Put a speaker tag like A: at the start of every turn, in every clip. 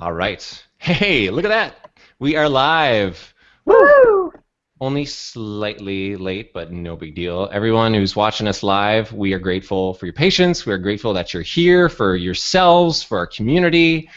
A: All right. Hey, look at that. We are live.
B: Woo!
A: Only slightly late, but no big deal. Everyone who's watching us live, we are grateful for your patience. We are grateful that you're here for yourselves, for our community.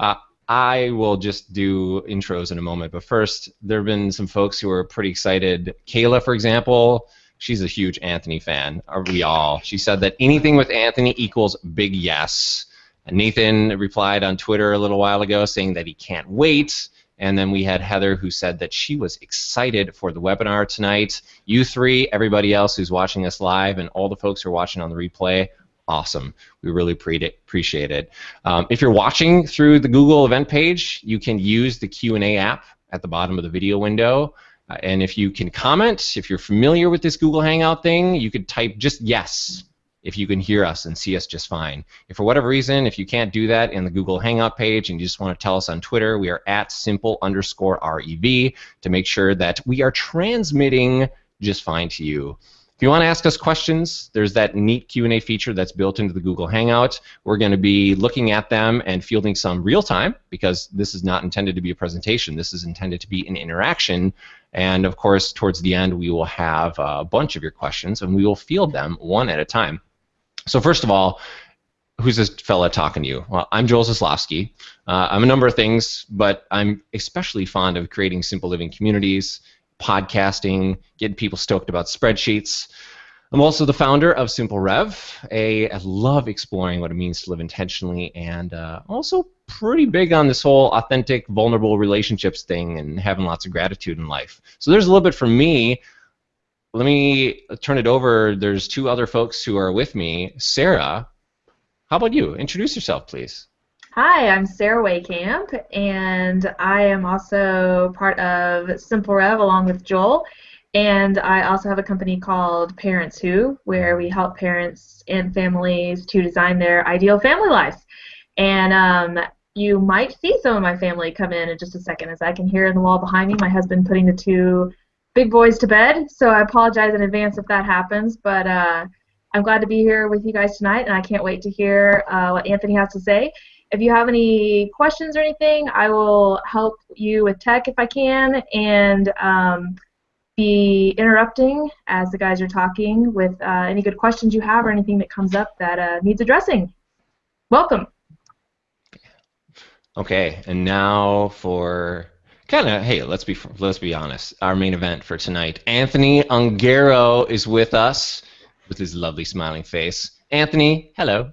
A: Uh, I will just do intros in a moment, but first, there have been some folks who are pretty excited. Kayla, for example, she's a huge Anthony fan. Are we all? She said that anything with Anthony equals big yes. Nathan replied on Twitter a little while ago saying that he can't wait. And then we had Heather who said that she was excited for the webinar tonight. You three, everybody else who's watching us live, and all the folks who are watching on the replay, awesome. We really appreciate it. Um, if you're watching through the Google event page, you can use the Q&A app at the bottom of the video window. Uh, and if you can comment, if you're familiar with this Google Hangout thing, you could type just yes if you can hear us and see us just fine. If for whatever reason, if you can't do that in the Google Hangout page and you just want to tell us on Twitter, we are at simple underscore REV to make sure that we are transmitting just fine to you. If you want to ask us questions, there's that neat Q&A feature that's built into the Google Hangout. We're going to be looking at them and fielding some real time because this is not intended to be a presentation. This is intended to be an interaction. And of course, towards the end, we will have a bunch of your questions and we will field them one at a time. So first of all, who's this fella talking to you? Well, I'm Joel Zaslofsky. Uh, I'm a number of things, but I'm especially fond of creating simple living communities, podcasting, getting people stoked about spreadsheets. I'm also the founder of Simple Rev. A, I love exploring what it means to live intentionally, and uh, also pretty big on this whole authentic, vulnerable relationships thing and having lots of gratitude in life. So there's a little bit from me let me turn it over. There's two other folks who are with me. Sarah, how about you? Introduce yourself, please.
B: Hi, I'm Sarah Waycamp, and I am also part of Simple Rev along with Joel. And I also have a company called Parents Who, where we help parents and families to design their ideal family lives. And um, you might see some of my family come in in just a second, as I can hear in the wall behind me my husband putting the two big boys to bed, so I apologize in advance if that happens. But uh, I'm glad to be here with you guys tonight, and I can't wait to hear uh, what Anthony has to say. If you have any questions or anything, I will help you with tech if I can, and um, be interrupting as the guys are talking with uh, any good questions you have or anything that comes up that uh, needs addressing. Welcome.
A: Okay, and now for kind of hey let's be let's be honest. Our main event for tonight anthony ongaro is with us with his lovely smiling face. Anthony hello.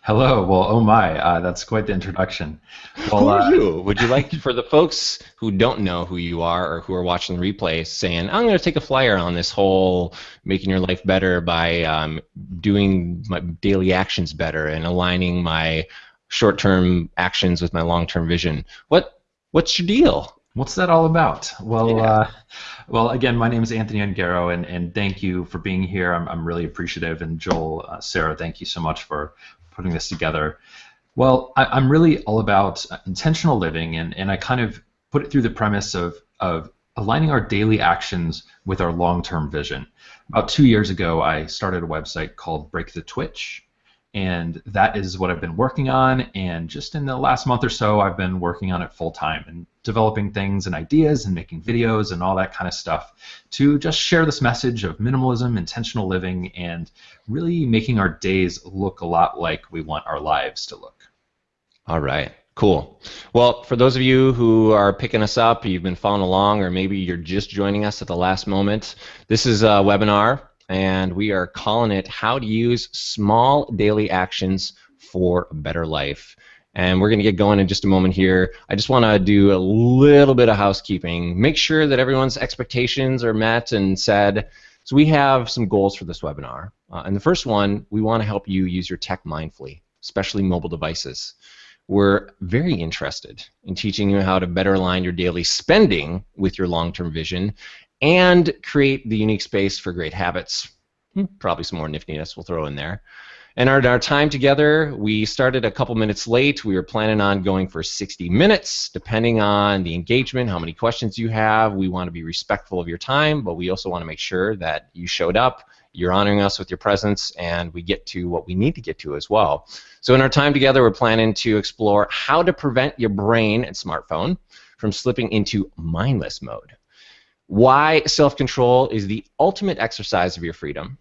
C: Hello. Well oh my uh, that's quite the introduction.
A: Well, who are uh, you? Would you like for the folks who don't know who you are or who are watching the replay saying i'm going to take a flyer on this whole making your life better by um, doing my daily actions better and aligning my short-term actions with my long-term vision. What what's your deal
C: What's that all about? Well, yeah. uh, well, again, my name is Anthony Ongaro, and, and thank you for being here. I'm, I'm really appreciative. And Joel, uh, Sarah, thank you so much for putting this together. Well, I, am really all about intentional living, and, and I kind of put it through the premise of, of aligning our daily actions with our long-term vision. About two years ago, I started a website called Break the Twitch, and that is what I've been working on. And just in the last month or so, I've been working on it full time and developing things and ideas and making videos and all that kind of stuff to just share this message of minimalism, intentional living, and really making our days look a lot like we want our lives to look.
A: All right. Cool. Well, for those of you who are picking us up, you've been following along, or maybe you're just joining us at the last moment, this is a webinar and we are calling it How to Use Small Daily Actions for a Better Life. And we're going to get going in just a moment here. I just want to do a little bit of housekeeping. Make sure that everyone's expectations are met and said. So we have some goals for this webinar. Uh, and the first one, we want to help you use your tech mindfully, especially mobile devices. We're very interested in teaching you how to better align your daily spending with your long-term vision and create the unique space for great habits. Hmm, probably some more niftiness we'll throw in there. And our, our time together, we started a couple minutes late. We were planning on going for 60 minutes, depending on the engagement, how many questions you have. We want to be respectful of your time, but we also want to make sure that you showed up, You're honoring us with your presence, and we get to what we need to get to as well. So, in our time together, we're planning to explore how to prevent your brain and smartphone from slipping into mindless mode. Why self control is the ultimate exercise of your freedom.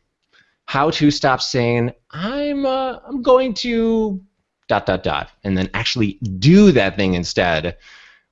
A: How to stop saying, I'm, uh, I'm going to dot, dot, dot, and then actually do that thing instead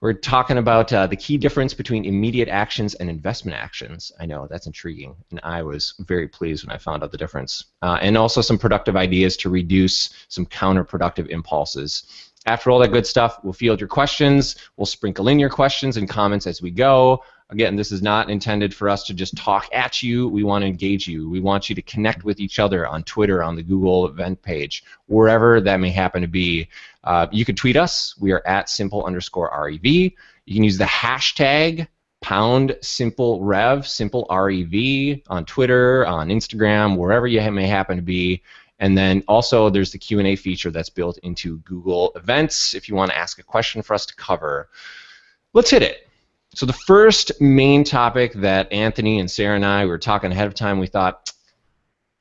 A: we're talking about uh, the key difference between immediate actions and investment actions. I know that's intriguing, and I was very pleased when I found out the difference. Uh, and also some productive ideas to reduce some counterproductive impulses. After all that good stuff, we'll field your questions. We'll sprinkle in your questions and comments as we go. Again, this is not intended for us to just talk at you. We want to engage you. We want you to connect with each other on Twitter, on the Google event page, wherever that may happen to be. Uh, you can tweet us. We are at simple underscore REV. You can use the hashtag pound simple rev, simple REV on Twitter, on Instagram, wherever you may happen to be. And then also there's the Q&A feature that's built into Google Events if you want to ask a question for us to cover. Let's hit it. So the first main topic that Anthony and Sarah and I were talking ahead of time, we thought,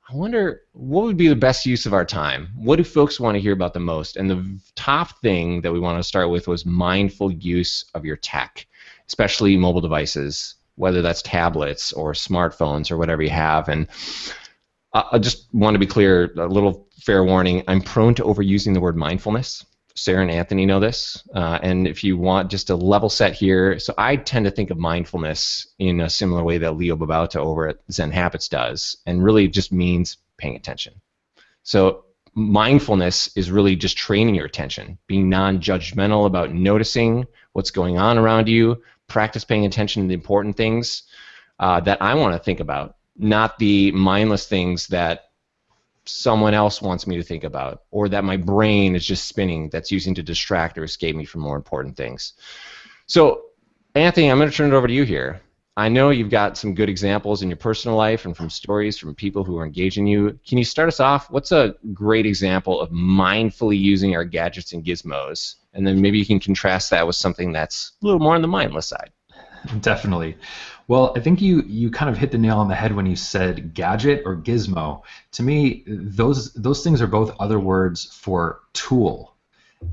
A: I wonder what would be the best use of our time. What do folks want to hear about the most? And the top thing that we want to start with was mindful use of your tech, especially mobile devices, whether that's tablets or smartphones or whatever you have. And I just want to be clear, a little fair warning. I'm prone to overusing the word mindfulness. Sarah and Anthony know this. Uh, and if you want just a level set here, so I tend to think of mindfulness in a similar way that Leo Babauta over at Zen Habits does, and really just means paying attention. So mindfulness is really just training your attention, being non-judgmental about noticing what's going on around you, practice paying attention to the important things uh, that I want to think about, not the mindless things that someone else wants me to think about, or that my brain is just spinning that's using to distract or escape me from more important things. So, Anthony, I'm going to turn it over to you here. I know you've got some good examples in your personal life and from stories from people who are engaging you. Can you start us off? What's a great example of mindfully using our gadgets and gizmos? And then maybe you can contrast that with something that's a little more on the mindless side.
C: Definitely. Well, I think you you kind of hit the nail on the head when you said gadget or gizmo. To me, those those things are both other words for tool.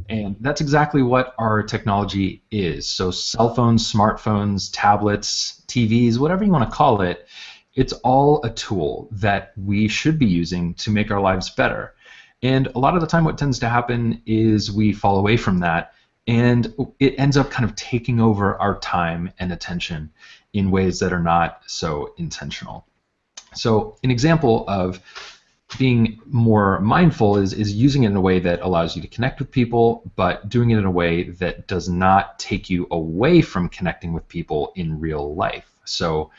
C: And that's exactly what our technology is. So cell phones, smartphones, tablets, TVs, whatever you want to call it, it's all a tool that we should be using to make our lives better. And a lot of the time what tends to happen is we fall away from that and it ends up kind of taking over our time and attention in ways that are not so intentional. So an example of being more mindful is, is using it in a way that allows you to connect with people, but doing it in a way that does not take you away from connecting with people in real life. So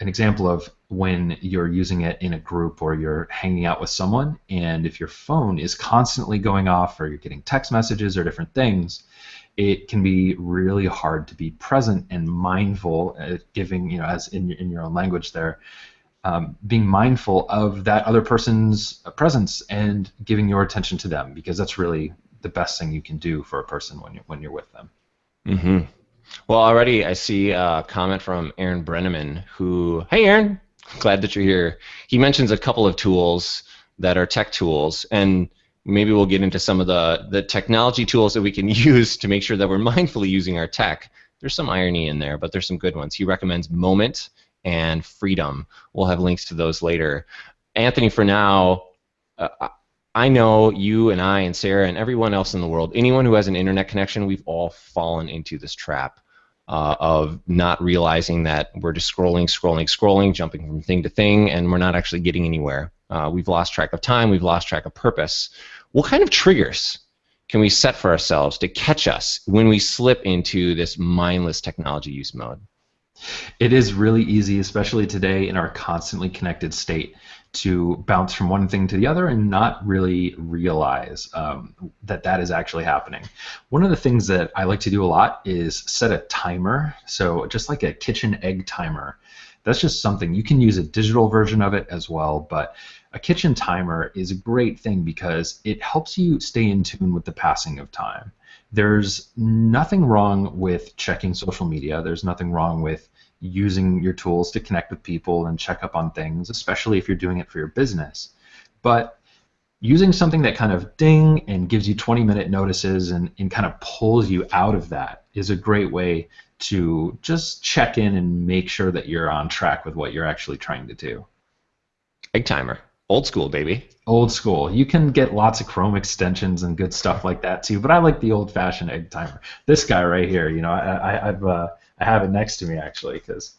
C: an example of when you're using it in a group or you're hanging out with someone, and if your phone is constantly going off or you're getting text messages or different things, it can be really hard to be present and mindful, uh, giving, you know, as in, in your own language there, um, being mindful of that other person's presence and giving your attention to them because that's really the best thing you can do for a person when you're, when you're with them.
A: Mm-hmm. Well, already I see a comment from Aaron Brenneman who, hey, Aaron, glad that you're here. He mentions a couple of tools that are tech tools, and maybe we'll get into some of the, the technology tools that we can use to make sure that we're mindfully using our tech. There's some irony in there, but there's some good ones. He recommends Moment and Freedom. We'll have links to those later. Anthony, for now, uh, I know you and I and Sarah and everyone else in the world, anyone who has an internet connection, we've all fallen into this trap uh, of not realizing that we're just scrolling, scrolling, scrolling, jumping from thing to thing, and we're not actually getting anywhere. Uh, we've lost track of time. We've lost track of purpose. What kind of triggers can we set for ourselves to catch us when we slip into this mindless technology use mode?
C: It is really easy, especially today in our constantly connected state, to bounce from one thing to the other and not really realize um, that that is actually happening. One of the things that I like to do a lot is set a timer. So just like a kitchen egg timer. That's just something you can use a digital version of it as well, but a kitchen timer is a great thing because it helps you stay in tune with the passing of time. There's nothing wrong with checking social media. There's nothing wrong with using your tools to connect with people and check up on things, especially if you're doing it for your business. But using something that kind of ding and gives you 20 minute notices and, and kind of pulls you out of that is a great way to just check in and make sure that you're on track with what you're actually trying to do.
A: Egg timer. Old school, baby.
C: Old school. You can get lots of Chrome extensions and good stuff like that too, but I like the old-fashioned egg timer. This guy right here, you know, I, I, have uh, I have it next to me actually because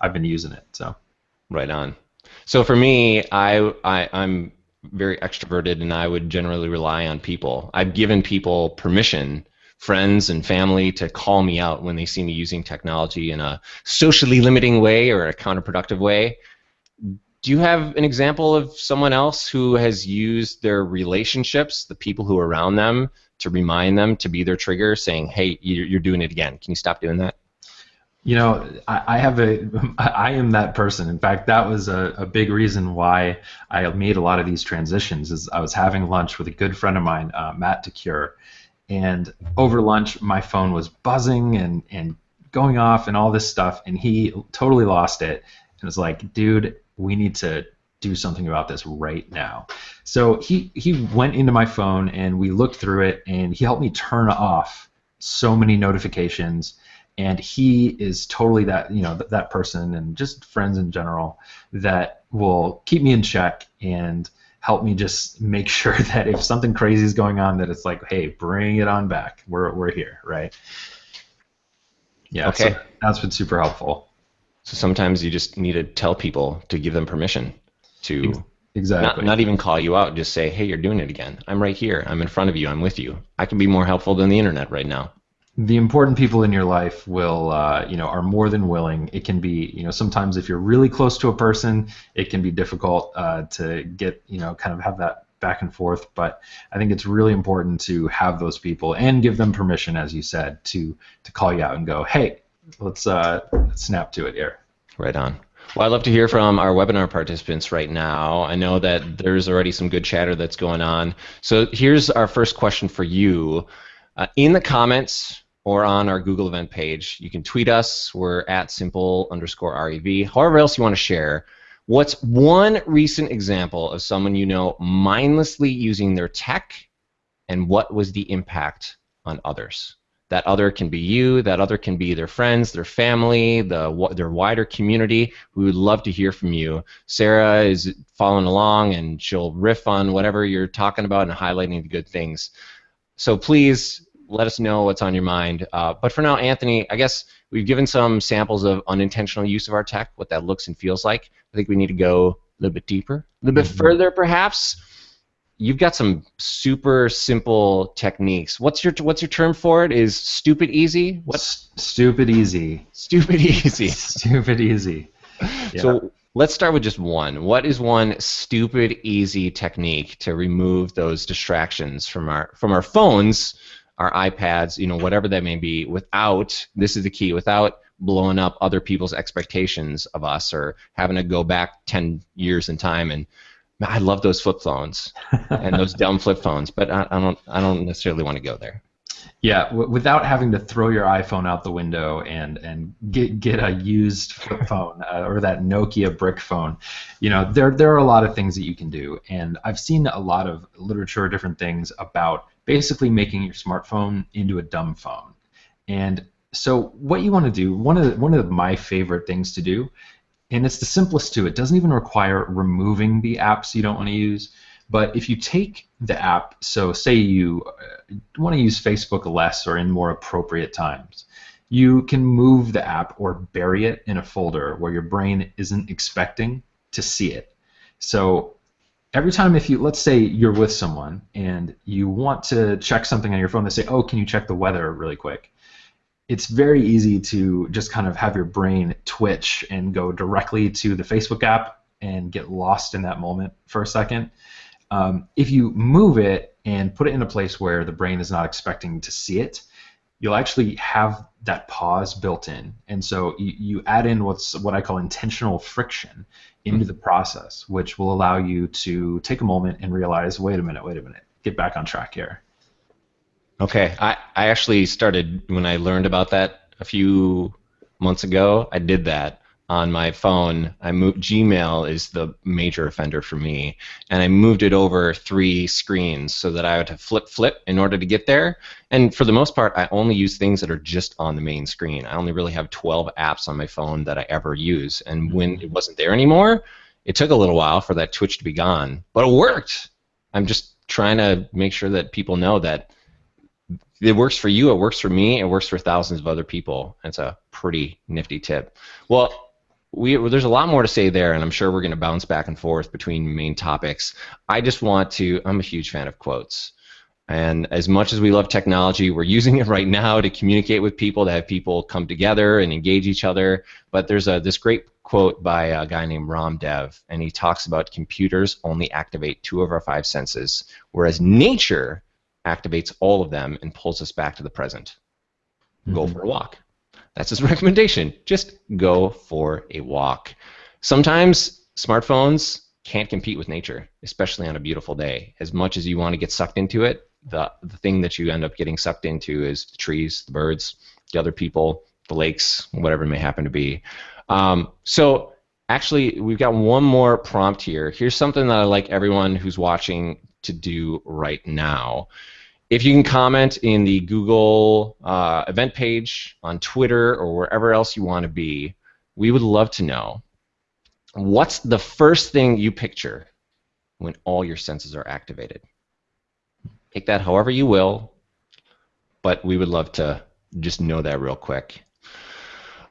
C: I've been using it. So.
A: Right on. So for me, I, I I'm very extroverted and I would generally rely on people. I've given people permission, friends and family, to call me out when they see me using technology in a socially limiting way or a counterproductive way. Do you have an example of someone else who has used their relationships, the people who are around them, to remind them to be their trigger, saying, "Hey, you're doing it again. Can you stop doing that?"
C: You know, I, I, have a, I am that person. In fact, that was a, a, big reason why I made a lot of these transitions. Is I was having lunch with a good friend of mine, uh, Matt DeCure, and over lunch my phone was buzzing and and going off and all this stuff, and he totally lost it and was like, "Dude, we need to do something about this right now." So he he went into my phone and we looked through it, and he helped me turn off so many notifications and he is totally that you know th- that person and just friends in general that will keep me in check and help me just make sure that if something crazy is going on that it's like hey bring it on back. We're, we're here right? Yeah okay. so that's been super helpful.
A: So sometimes you just need to tell people to give them permission to
C: exactly.
A: not, not even call you out. Just say hey you're doing it again. I'm right here. I'm in front of you. I'm with you. I can be more helpful than the internet right now
C: the important people in your life will uh, you know are more than willing it can be you know sometimes if you're really close to a person it can be difficult uh, to get you know kind of have that back and forth but i think it's really important to have those people and give them permission as you said to to call you out and go hey let's uh snap to it here
A: right on well, I'd love to hear from our webinar participants right now. I know that there's already some good chatter that's going on. So here's our first question for you. Uh, in the comments, or on our Google event page. You can tweet us. We're at simple underscore REV. However else you want to share. What's one recent example of someone you know mindlessly using their tech, and what was the impact on others? That other can be you. That other can be their friends, their family, the their wider community. We would love to hear from you. Sarah is following along, and she'll riff on whatever you're talking about and highlighting the good things. So please let us know what's on your mind. Uh, but for now, Anthony, I guess we've given some samples of unintentional use of our tech, what that looks and feels like. I think we need to go a little bit deeper, a little bit mm-hmm. further, perhaps. You've got some super simple techniques. What's your what's your term for it? Is stupid easy?
C: What's stupid easy?
A: Stupid easy.
C: stupid easy.
A: Yeah. So let's start with just one. What is one stupid easy technique to remove those distractions from our from our phones our iPads, you know, whatever that may be, without this is the key, without blowing up other people's expectations of us or having to go back 10 years in time and I love those flip phones and those dumb flip phones, but I, I, don't I don't necessarily want to go there.
C: Yeah, w- without having to throw your iPhone out the window and and get get a used flip phone uh, or that Nokia brick phone, you know there there are a lot of things that you can do, and I've seen a lot of literature, different things about basically making your smartphone into a dumb phone. And so what you want to do, one of the, one of my favorite things to do, and it's the simplest too. It doesn't even require removing the apps you don't want to use. But if you take the app, so say you uh, want to use Facebook less or in more appropriate times, you can move the app or bury it in a folder where your brain isn't expecting to see it. So every time if you let's say you're with someone and you want to check something on your phone they say oh can you check the weather really quick it's very easy to just kind of have your brain twitch and go directly to the facebook app and get lost in that moment for a second um, if you move it and put it in a place where the brain is not expecting to see it you'll actually have that pause built in. And so you, you add in what's what I call intentional friction into the process, which will allow you to take a moment and realize, wait a minute, wait a minute, get back on track here.
A: Okay, I, I actually started when I learned about that a few months ago, I did that on my phone. I moved Gmail is the major offender for me, and I moved it over three screens so that I would have flip flip in order to get there. And for the most part, I only use things that are just on the main screen. I only really have 12 apps on my phone that I ever use, and mm-hmm. when it wasn't there anymore, it took a little while for that Twitch to be gone, but it worked. I'm just trying to make sure that people know that it works for you, it works for me, it works for thousands of other people. It's a pretty nifty tip. Well, we, there's a lot more to say there, and I'm sure we're going to bounce back and forth between main topics. I just want to, I'm a huge fan of quotes. And as much as we love technology, we're using it right now to communicate with people, to have people come together and engage each other. But there's a, this great quote by a guy named Ram Dev, and he talks about computers only activate two of our five senses, whereas nature activates all of them and pulls us back to the present. Mm-hmm. Go for a walk. That's his recommendation. Just go for a walk. Sometimes smartphones can't compete with nature, especially on a beautiful day. As much as you want to get sucked into it, the, the thing that you end up getting sucked into is the trees, the birds, the other people, the lakes, whatever it may happen to be. Um, so actually, we've got one more prompt here. Here's something that I like everyone who's watching to do right now. If you can comment in the Google uh, event page, on Twitter, or wherever else you want to be, we would love to know what's the first thing you picture when all your senses are activated. Take that however you will, but we would love to just know that real quick.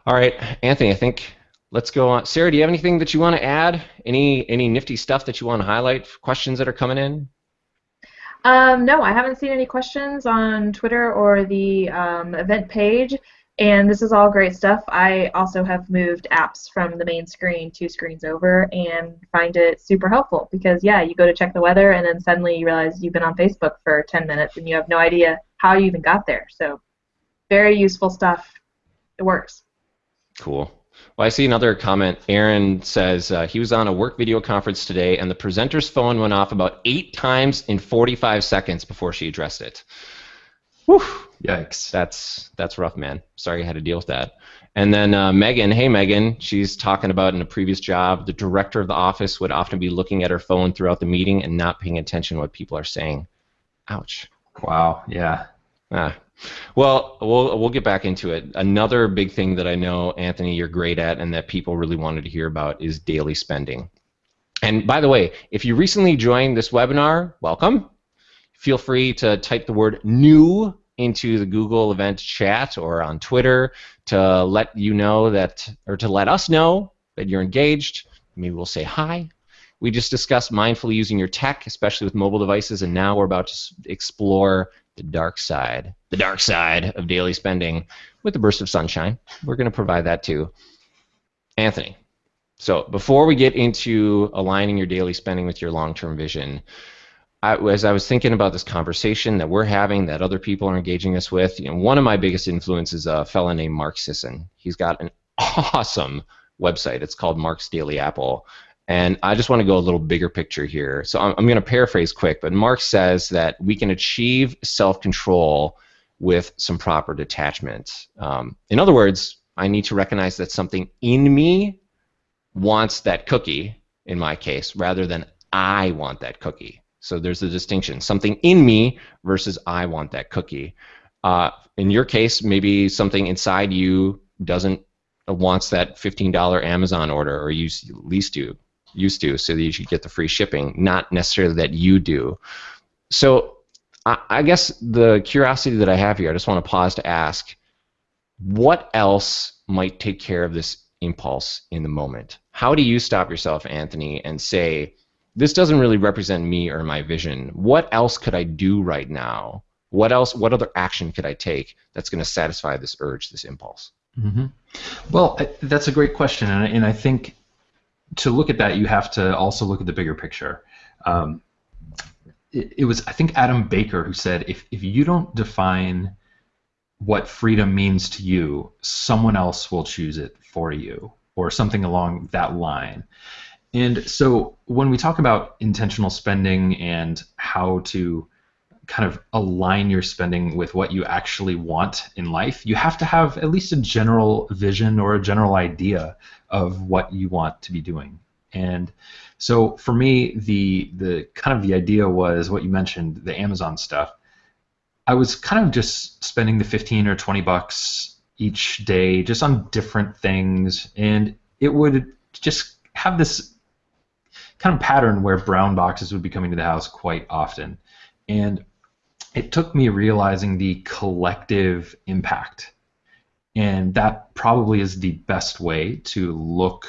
A: All right, Anthony, I think let's go on. Sarah, do you have anything that you want to add? Any any nifty stuff that you want to highlight? Questions that are coming in?
B: Um, no, I haven't seen any questions on Twitter or the um, event page, and this is all great stuff. I also have moved apps from the main screen two screens over and find it super helpful because, yeah, you go to check the weather and then suddenly you realize you've been on Facebook for 10 minutes and you have no idea how you even got there. So, very useful stuff. It works.
A: Cool. Well, I see another comment. Aaron says uh, he was on a work video conference today, and the presenter's phone went off about eight times in 45 seconds before she addressed it. Whew. Yikes. That's that's rough, man. Sorry you had to deal with that. And then uh, Megan, hey Megan, she's talking about in a previous job, the director of the office would often be looking at her phone throughout the meeting and not paying attention to what people are saying. Ouch.
C: Wow. Yeah.
A: Ah, well, we'll we'll get back into it. Another big thing that I know, Anthony, you're great at, and that people really wanted to hear about is daily spending. And by the way, if you recently joined this webinar, welcome. Feel free to type the word "new" into the Google event chat or on Twitter to let you know that, or to let us know that you're engaged. Maybe we'll say hi. We just discussed mindfully using your tech, especially with mobile devices, and now we're about to explore the dark side, the dark side of daily spending with a burst of sunshine. We're going to provide that too. Anthony, so before we get into aligning your daily spending with your long-term vision, I, as I was thinking about this conversation that we're having, that other people are engaging us with, you know, one of my biggest influences is a fellow named Mark Sisson. He's got an awesome website. It's called Mark's Daily Apple, and I just want to go a little bigger picture here. So I'm, I'm going to paraphrase quick, but Mark says that we can achieve self control with some proper detachment. Um, in other words, I need to recognize that something in me wants that cookie, in my case, rather than I want that cookie. So there's a distinction. Something in me versus I want that cookie. Uh, in your case, maybe something inside you doesn't uh, wants that $15 Amazon order, or you least do used to, so that you should get the free shipping, not necessarily that you do. So I, I guess the curiosity that I have here, I just want to pause to ask, what else might take care of this impulse in the moment? How do you stop yourself, Anthony, and say, this doesn't really represent me or my vision. What else could I do right now? What else? What other action could I take that's going to satisfy this urge, this impulse?
C: Mm-hmm. Well, that's a great question, and I, and I think to look at that, you have to also look at the bigger picture. Um, it, it, was, I think, Adam Baker who said, if, if you don't define what freedom means to you, someone else will choose it for you, or something along that line. And so when we talk about intentional spending and how to kind of align your spending with what you actually want in life, you have to have at least a general vision or a general idea of what you want to be doing. And so for me, the the kind of the idea was what you mentioned, the Amazon stuff. I was kind of just spending the 15 or 20 bucks each day just on different things, and it would just have this kind of pattern where brown boxes would be coming to the house quite often. And it took me realizing the collective impact. And that probably is the best way to look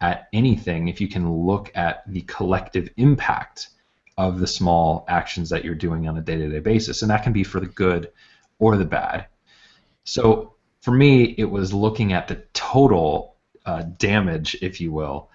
C: at anything if you can look at the collective impact of the small actions that you're doing on a day to day basis. And that can be for the good or the bad. So for me, it was looking at the total uh, damage, if you will,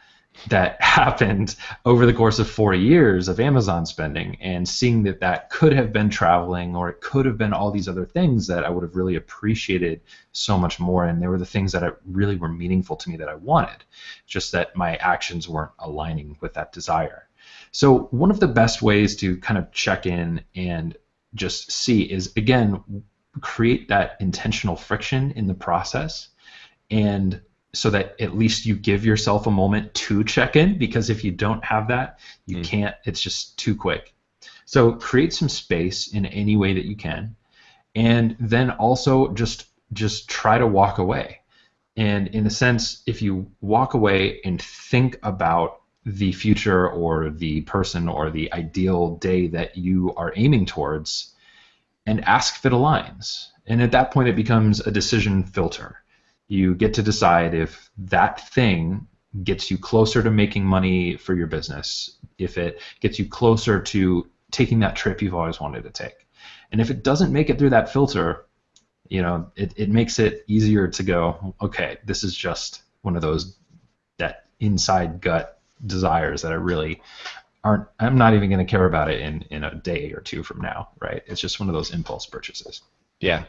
C: that happened over the course of four years of Amazon spending and seeing that that could have been traveling or it could have been all these other things that I would have really appreciated so much more. And they were the things that I, really were meaningful to me that I wanted, just that my actions weren't aligning with that desire. So, one of the best ways to kind of check in and just see is again, create that intentional friction in the process and so that at least you give yourself a moment to check in because if you don't have that you mm. can't it's just too quick. So create some space in any way that you can and then also just just try to walk away. And in a sense if you walk away and think about the future or the person or the ideal day that you are aiming towards and ask if it aligns. And at that point it becomes a decision filter you get to decide if that thing gets you closer to making money for your business, if it gets you closer to taking that trip you've always wanted to take. And if it doesn't make it through that filter, you know, it, it makes it easier to go, okay, this is just one of those that inside gut desires that I really aren't I'm not even going to care about it in in a day or two from now, right? It's just one of those impulse purchases.
A: Yeah,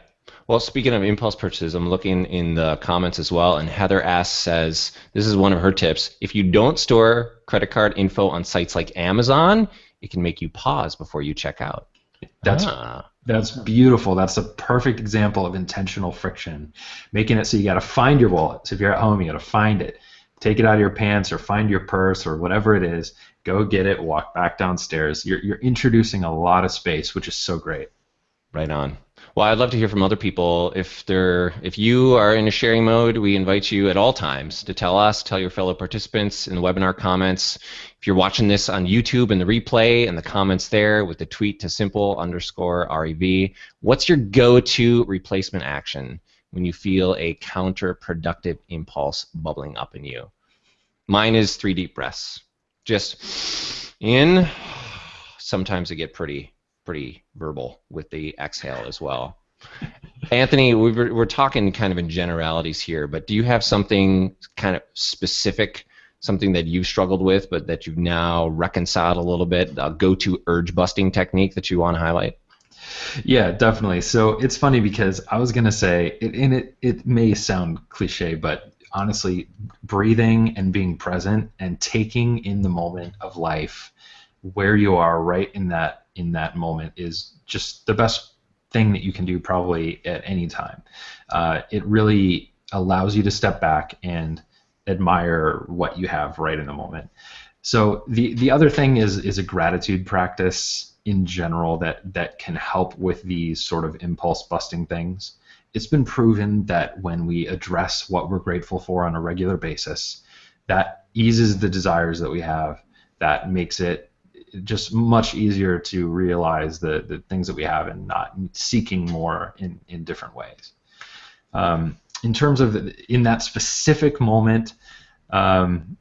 A: well, speaking of impulse purchases, I'm looking in the comments as well, and Heather asks says this is one of her tips. If you don't store credit card info on sites like Amazon, it can make you pause before you check out.
C: That's ah. that's beautiful. That's a perfect example of intentional friction, making it so you got to find your wallet. So if you're at home, you got to find it, take it out of your pants, or find your purse, or whatever it is. Go get it. Walk back downstairs. You're you're introducing a lot of space, which is so great.
A: Right on. Well, I'd love to hear from other people. If they're, if you are in a sharing mode, we invite you at all times to tell us, tell your fellow participants in the webinar comments. If you're watching this on YouTube in the replay and the comments there with the tweet to simple underscore REV, what's your go-to replacement action when you feel a counterproductive impulse bubbling up in you? Mine is three deep breaths. Just in. Sometimes I get pretty pretty verbal with the exhale as well. Anthony, we were, we're talking kind of in generalities here, but do you have something kind of specific, something that you've struggled with, but that you've now reconciled a little bit, a go-to urge busting technique that you want to highlight?
C: Yeah, definitely. So it's funny because I was gonna say, it, and it it may sound cliche, but honestly, breathing and being present and taking in the moment of life, where you are right in that in that moment is just the best thing that you can do probably at any time. Uh, it really allows you to step back and admire what you have right in the moment. So the the other thing is is a gratitude practice in general that that can help with these sort of impulse busting things. It's been proven that when we address what we're grateful for on a regular basis, that eases the desires that we have. That makes it just much easier to realize the, the things that we have and not seeking more in, in different ways. Um, in terms of in that specific moment, um,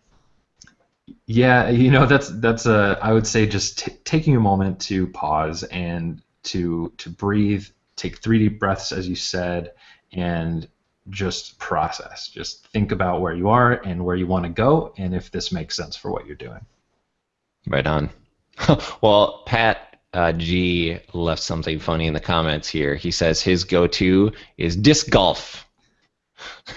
C: yeah, you know that's that's a I would say just taking a moment to pause and to to breathe, take three deep breaths as you said, and just process. Just think about where you are and where you want to go, and if this makes sense for what you're doing.
A: Right on. well, Pat uh, G left something funny in the comments here. He says his go-to is disc golf.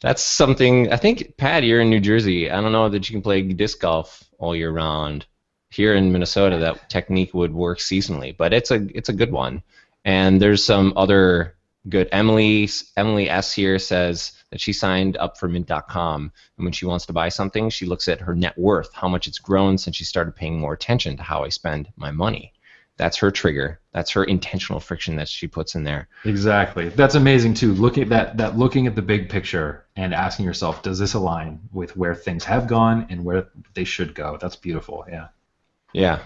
A: That's something. I think Pat, you're in New Jersey. I don't know that you can play disc golf all year round. here in Minnesota that technique would work seasonally, but it's a it's a good one. And there's some other good. Emily Emily S here says that she signed up for Mint.com, and when she wants to buy something, she looks at her net worth, how much it's grown since she started paying more attention to how I spend my money. That's her trigger. That's her intentional friction that she puts in there.
C: Exactly. That's amazing too. Looking at that that looking at the big picture and asking yourself, does this align with where things have gone and where they should go? That's beautiful. Yeah.
A: Yeah.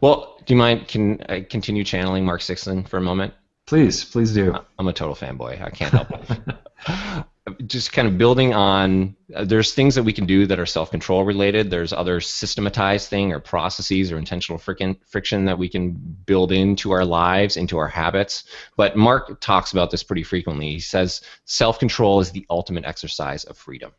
A: Well, do you mind? Can I continue channeling Mark Sisson for a moment?
C: Please, please do.
A: I'm a total fanboy. I can't help it. Just kind of building on, uh, there's things that we can do that are self-control related. There's other systematized thing or processes or intentional friction, friction that we can build into our lives, into our habits. But Mark talks about this pretty frequently. He says self-control is the ultimate exercise of freedom.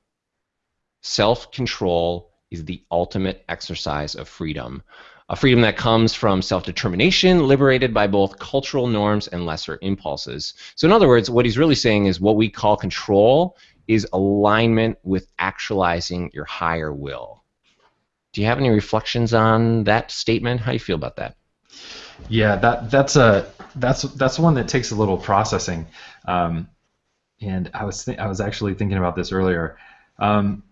A: Self-control is the ultimate exercise of freedom. A freedom that comes from self determination, liberated by both cultural norms and lesser impulses. So, in other words, what he's really saying is what we call control is alignment with actualizing your higher will. Do you have any reflections on that statement? How do you feel about that?
C: Yeah, that that's a that's that's one that takes a little processing. Um, and I was th- I was actually thinking about this earlier. Um,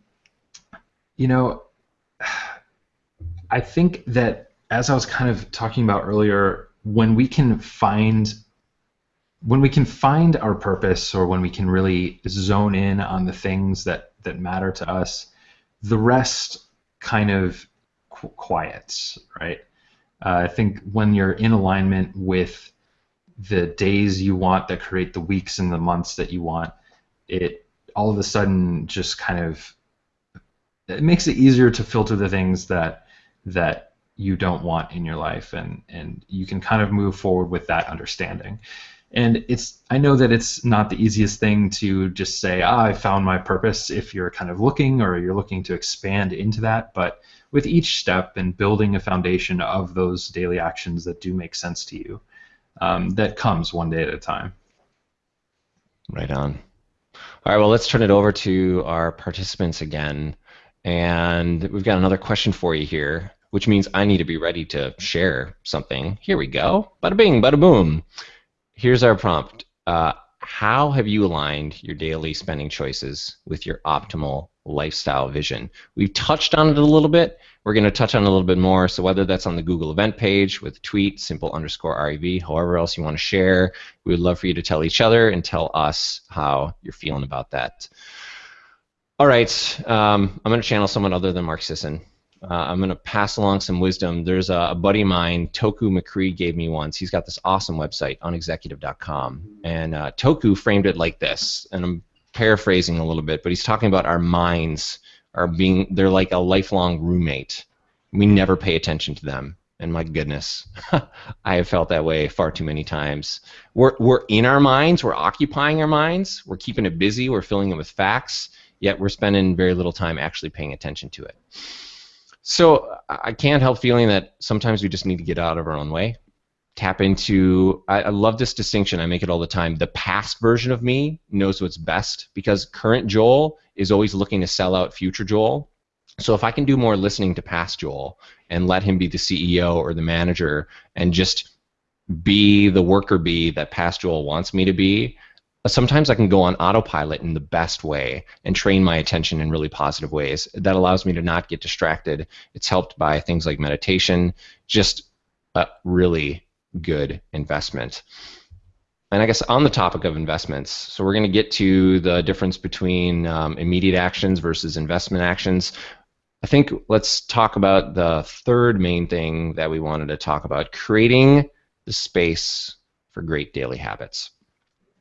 C: you know, I think that as I was kind of talking about earlier, when we can find when we can find our purpose or when we can really zone in on the things that that matter to us, the rest kind of qu- quiets, right? Uh, I think when you're in alignment with the days you want that create the weeks and the months that you want, it all of a sudden just kind of it makes it easier to filter the things that that you don't want in your life and and you can kind of move forward with that understanding. And it's i know that it's not the easiest thing to just say ah, i found my purpose if you're kind of looking or you're looking to expand into that but with each step and building a foundation of those daily actions that do make sense to you um, that comes one day at a time.
A: Right on. All right well let's turn it over to our participants again and we've got another question for you here, which means I need to be ready to share something. Here we go. Bada bing, bada boom. Here's our prompt. Uh, how have you aligned your daily spending choices with your optimal lifestyle vision? We've touched on it a little bit. We're going to touch on a little bit more. So whether that's on the Google event page with tweet, simple underscore REV, however else you want to share, we would love for you to tell each other and tell us how you're feeling about that. All right, um, I'm going to channel someone other than Mark Sisson. Uh, I'm going to pass along some wisdom. There's a, a, buddy of mine, Toku McCree, gave me once. He's got this awesome website, unexecutive.com. And uh, Toku framed it like this, and I'm paraphrasing a little bit, but he's talking about our minds are being, they're like a lifelong roommate. We never pay attention to them. And my goodness, I have felt that way far too many times. We're, we're in our minds, we're occupying our minds, we're keeping it busy, we're filling it with facts yet we're spending very little time actually paying attention to it. So I can't help feeling that sometimes we just need to get out of our own way. Tap into, I, I love this distinction, I make it all the time. The past version of me knows what's best because current Joel is always looking to sell out future Joel. So if I can do more listening to past Joel and let him be the CEO or the manager and just be the worker bee that past Joel wants me to be, sometimes I can go on autopilot in the best way and train my attention in really positive ways. That allows me to not get distracted. It's helped by things like meditation, just a really good investment. And I guess on the topic of investments, so we're going to get to the difference between um, immediate actions versus investment actions. I think let's talk about the third main thing that we wanted to talk about creating the space for great daily habits.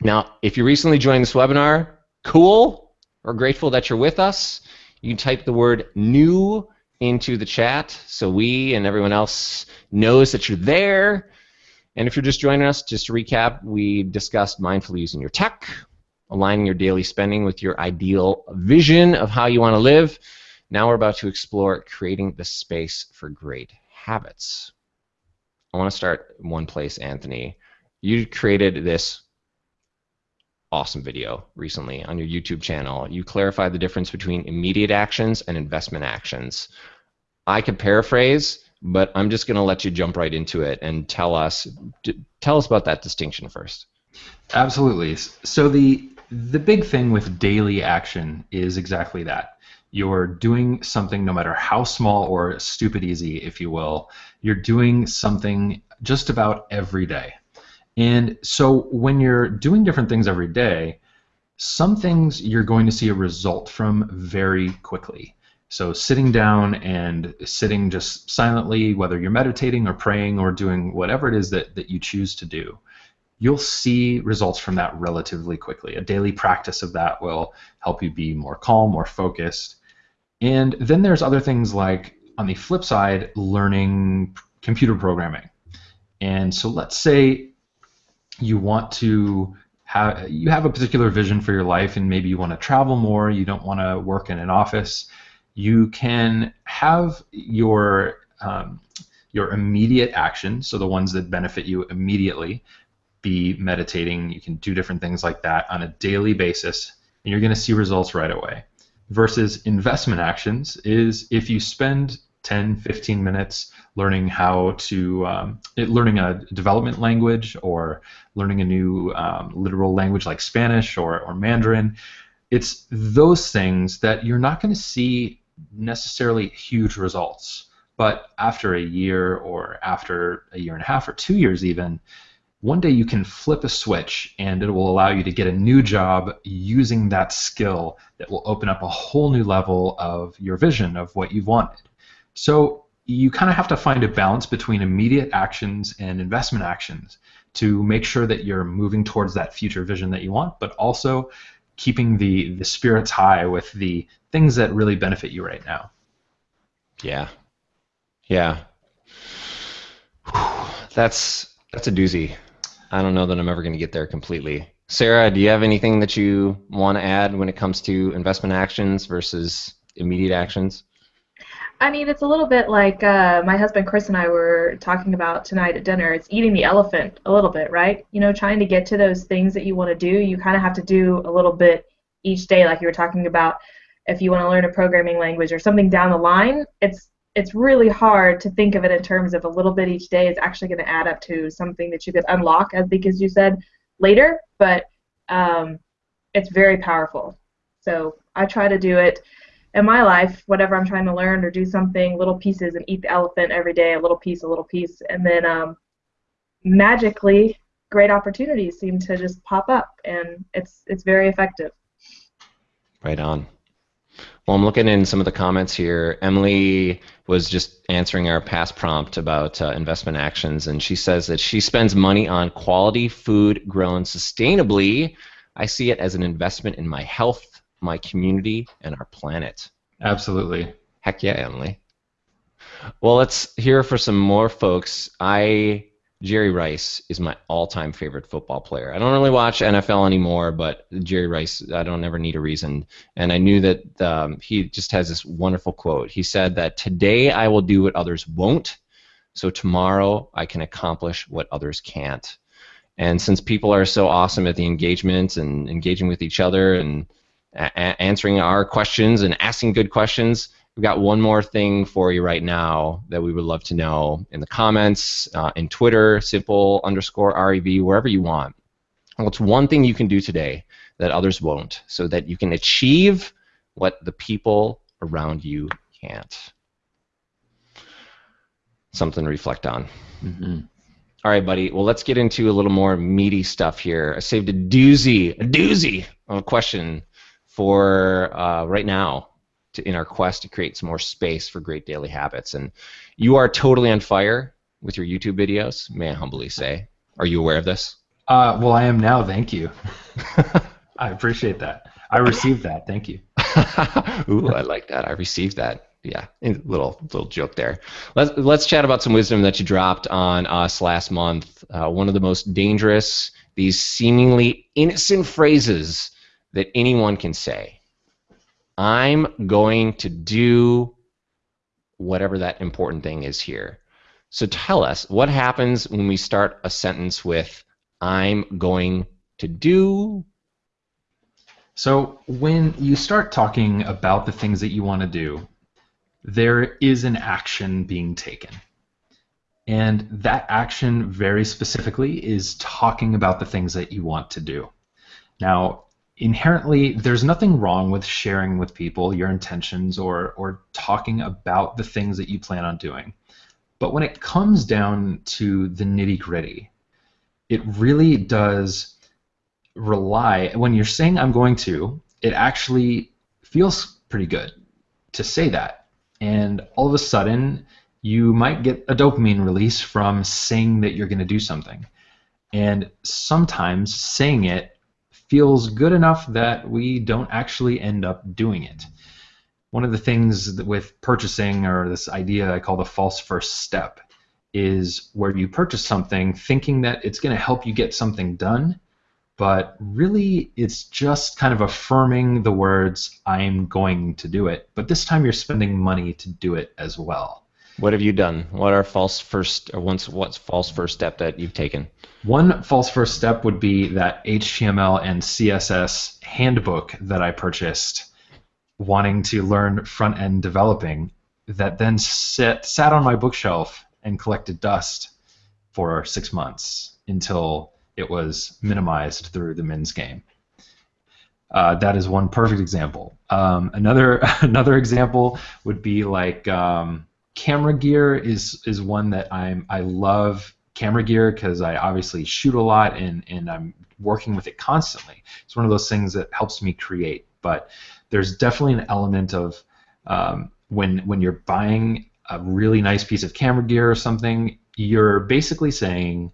A: Now, if you recently joined this webinar, cool. We're grateful that you're with us. You can type the word new into the chat so we and everyone else knows that you're there. And if you're just joining us, just to recap, we discussed mindfully using your tech, aligning your daily spending with your ideal vision of how you want to live. Now we're about to explore creating the space for great habits. I want to start one place, Anthony. You created this awesome video recently on your YouTube channel. You clarified the difference between immediate actions and investment actions. I could paraphrase but I'm just going to let you jump right into it and tell us tell us about that distinction first.
C: Absolutely. So the the big thing with daily action is exactly that. You're doing something no matter how small or stupid easy, if you will. You're doing something just about every day. And so when you're doing different things every day, some things you're going to see a result from very quickly. So sitting down and sitting just silently, whether you're meditating or praying or doing whatever it is that, that you choose to do, you'll see results from that relatively quickly. A daily practice of that will help you be more calm, more focused. And then there's other things like, on the flip side, learning computer programming. And so let's say you want to have you have a particular vision for your life and maybe you want to travel more, you don't want to work in an office, you can have your um, your immediate actions, so the ones that benefit you immediately, be meditating. You can do different things like that on a daily basis, and you're going to see results right away. Versus investment actions is if you spend 10, 15 minutes learning how to um, learning a development language or learning a new um, literal language like Spanish or, or Mandarin. It's those things that you're not going to see necessarily huge results. But after a year or after a year and a half or two years even, one day you can flip a switch and it will allow you to get a new job using that skill that will open up a whole new level of your vision of what you've wanted. So you kind of have to find a balance between immediate actions and investment actions to make sure that you're moving towards that future vision that you want, but also keeping the, the spirits high with the things that really benefit you right now.
A: Yeah. Yeah. That's that's a doozy. I don't know that I'm ever going to get there completely. Sarah, do you have anything that you want to add when it comes to investment actions versus immediate actions?
B: I mean, it's a little bit like uh, my husband Chris and I were talking about tonight at dinner. It's eating the elephant a little bit, right? You know, trying to get to those things that you want to do, you kind of have to do a little bit each day, like you were talking about. If you want to learn a programming language or something down the line, it's it's really hard to think of it in terms of a little bit each day is actually going to add up to something that you could unlock, as because you said later. But um, it's very powerful. So I try to do it in my life, whatever I'm trying to learn or do something, little pieces, and eat the elephant every day, a little piece, a little piece, and then um, magically, great opportunities seem to just pop up, and it's it's very effective.
A: Right on. Well, I'm looking in some of the comments here. Emily was just answering our past prompt about uh, investment actions, and she says that she spends money on quality food grown sustainably. I see it as an investment in my health my community, and our planet.
C: Absolutely.
A: Heck yeah, Emily. Well, let's hear for some more folks. I Jerry Rice is my all-time favorite football player. I don't really watch NFL anymore, but Jerry Rice, I don't ever need a reason. And I knew that um, he just has this wonderful quote. He said that today I will do what others won't, so tomorrow I can accomplish what others can't. And since people are so awesome at the engagement and engaging with each other and a- answering our questions and asking good questions. We've got one more thing for you right now that we would love to know in the comments, uh, in Twitter, simple underscore REV, wherever you want. What's one thing you can do today that others won't so that you can achieve what the people around you can't? Something to reflect on. Mm-hmm. All right, buddy. Well, let's get into a little more meaty stuff here. I saved a doozy, a doozy of a question for uh, right now to, in our quest to create some more space for great daily habits. And you are totally on fire with your YouTube videos, may I humbly say. Are you aware of this?
C: Uh, well, I am now. Thank you. I appreciate that. I received that. Thank you.
A: Ooh, I like that. I received that. Yeah, little little joke there. Let's let's chat about some wisdom that you dropped on us last month. Uh, one of the most dangerous, these seemingly innocent phrases that anyone can say. I'm going to do whatever that important thing is here. So tell us what happens when we start a sentence with I'm going to do.
C: So when you start talking about the things that you want to do, there is an action being taken. And that action, very specifically, is talking about the things that you want to do. Now, inherently, there's nothing wrong with sharing with people your intentions or, or talking about the things that you plan on doing. But when it comes down to the nitty gritty, it really does rely, when you're saying I'm going to, it actually feels pretty good to say that. And all of a sudden, you might get a dopamine release from saying that you're going to do something. And sometimes saying it feels good enough that we don't actually end up doing it. One of the things with purchasing, or this idea I call the false first step, is where you purchase something thinking that it's going to help you get something done, but really it's just kind of affirming the words, I'm going to do it. But this time you're spending money to do it as well.
A: What have you done? What are false first or once what's false first step that you've taken?
C: One false first step would be that HTML and CSS handbook that I purchased wanting to learn front end developing that then sat, sat on my bookshelf and collected dust for six months until it was minimized through the Mins game. Uh, that is one perfect example. Um, another another example would be like um, camera gear is is one that I'm I love camera gear because I obviously shoot a lot and and I'm working with it constantly. It's one of those things that helps me create. But there's definitely an element of um, when when you're buying a really nice piece of camera gear or something, you're basically saying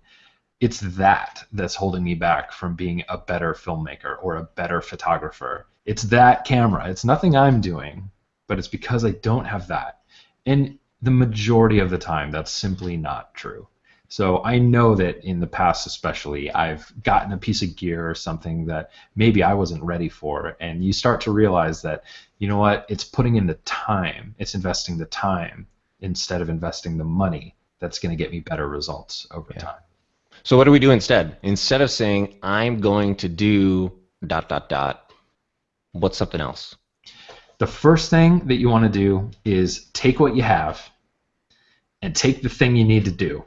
C: it's that that's holding me back from being a better filmmaker or a better photographer. It's that camera. It's nothing I'm doing, but it's because I don't have that. And the majority of the time, that's simply not true. So I know that in the past, especially, I've gotten a piece of gear or something that maybe I wasn't ready for, and you start to realize that, you know what, it's putting in the time, it's investing the time instead of investing the money that's going to get me better results over yeah. time.
A: So what do we do instead? Instead of saying I'm going to do dot dot dot, what's something else?
C: The first thing that you want to do is take what you have and take the thing you need to do.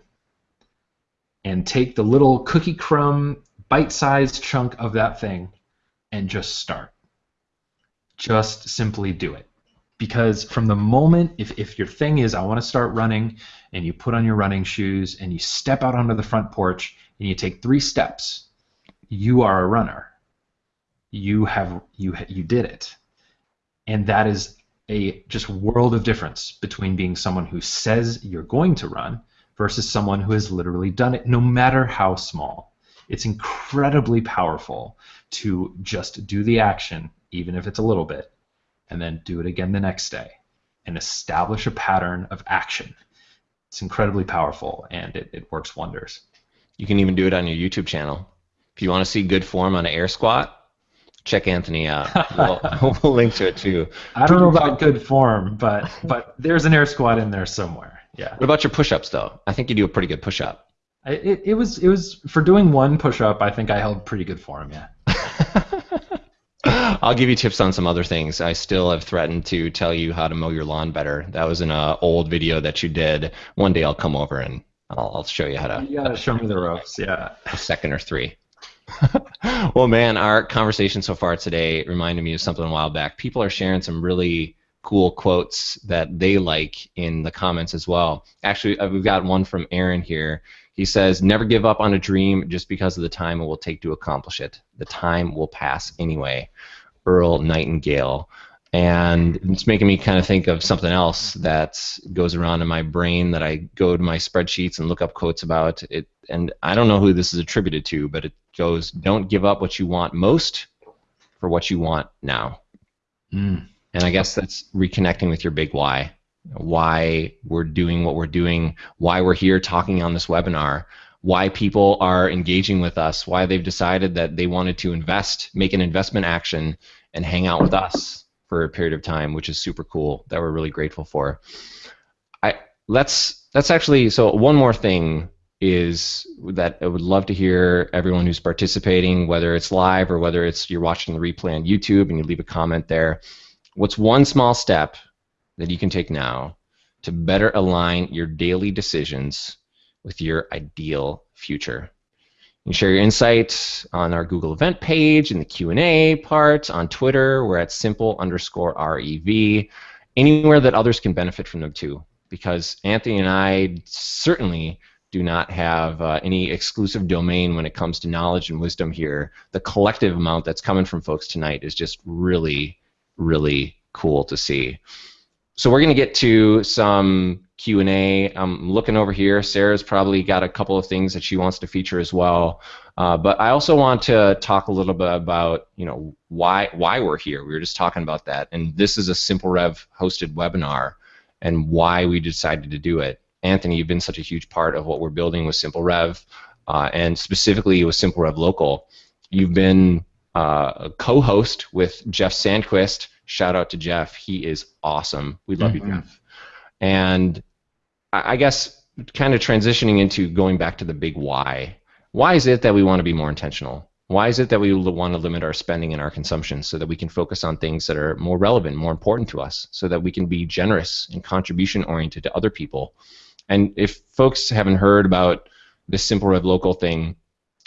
C: And take the little cookie crumb bite-sized chunk of that thing and just start. Just simply do it. Because from the moment if, if your thing is i want to start running and you put on your running shoes and you step out onto the front porch and you take three steps you are a runner. You have you you did it and that is a just world of difference between being someone who says you're going to run versus someone who has literally done it no matter how small it's incredibly powerful to just do the action even if it's a little bit and then do it again the next day and establish a pattern of action. It's incredibly powerful and it, it works wonders.
A: You can even do it on your YouTube channel. If you want to see good form on an air squat, check Anthony out. We'll, we'll link to it too.
C: I don't know about good form, but but there's an air squat in there somewhere. Yeah.
A: What about your push-ups though? I think you do a pretty good push-up.
C: It, it was it was for doing one push-up. I think I held pretty good form. Yeah.
A: I'll give you tips on some other things. I still have threatened to tell you how to mow your lawn better. That was in an uh, old video that you did. One day I'll come over and I'll, I'll show you how to.
C: You gotta show me the ropes. Yeah.
A: A second or three. well, man, our conversation so far today reminded me of something a while back. People are sharing some really cool quotes that they like in the comments as well. Actually, uh, we've got one from Aaron here. He says, Never give up on a dream just because of the time it will take to accomplish it. The time will pass anyway. Earl Nightingale. And it's making me kind of think of something else that goes around in my brain that I go to my spreadsheets and look up quotes about it. And I don't know who this is attributed to, but it goes, Don't give up what you want most for what you want now. Mm. And I guess that's reconnecting with your big why why we're doing what we're doing, why we're here talking on this webinar, why people are engaging with us, why they've decided that they wanted to invest, make an investment action, and hang out with us for a period of time, which is super cool. That we're really grateful for. I let's let's actually so one more thing is that I would love to hear everyone who's participating, whether it's live or whether it's you're watching the replay on YouTube and you leave a comment there. What's one small step that you can take now to better align your daily decisions with your ideal future. You can share your insights on our Google event page in the Q&A part, on Twitter, we're at simple underscore REV, anywhere that others can benefit from them too. Because Anthony and I certainly do not have uh, any exclusive domain when it comes to knowledge and wisdom here. The collective amount that's coming from folks tonight is just really, really cool to see. So we're going to get to some Q&A. I'm looking over here. Sarah's probably got a couple of things that she wants to feature as well. Uh, but I also want to talk a little bit about, you know, why why we're here. We were just talking about that, and this is a Simple Rev hosted webinar, and why we decided to do it. Anthony, you've been such a huge part of what we're building with Simple Rev, uh, and specifically with Simple Rev Local. You've been uh, a co-host with Jeff Sandquist. Shout out to Jeff. He is awesome. We love mm-hmm. you, Jeff. And I guess kind of transitioning into going back to the big why. Why is it that we want to be more intentional? Why is it that we want to limit our spending and our consumption so that we can focus on things that are more relevant, more important to us, so that we can be generous and contribution oriented to other people? And if folks haven't heard about this Simple Rev Local thing,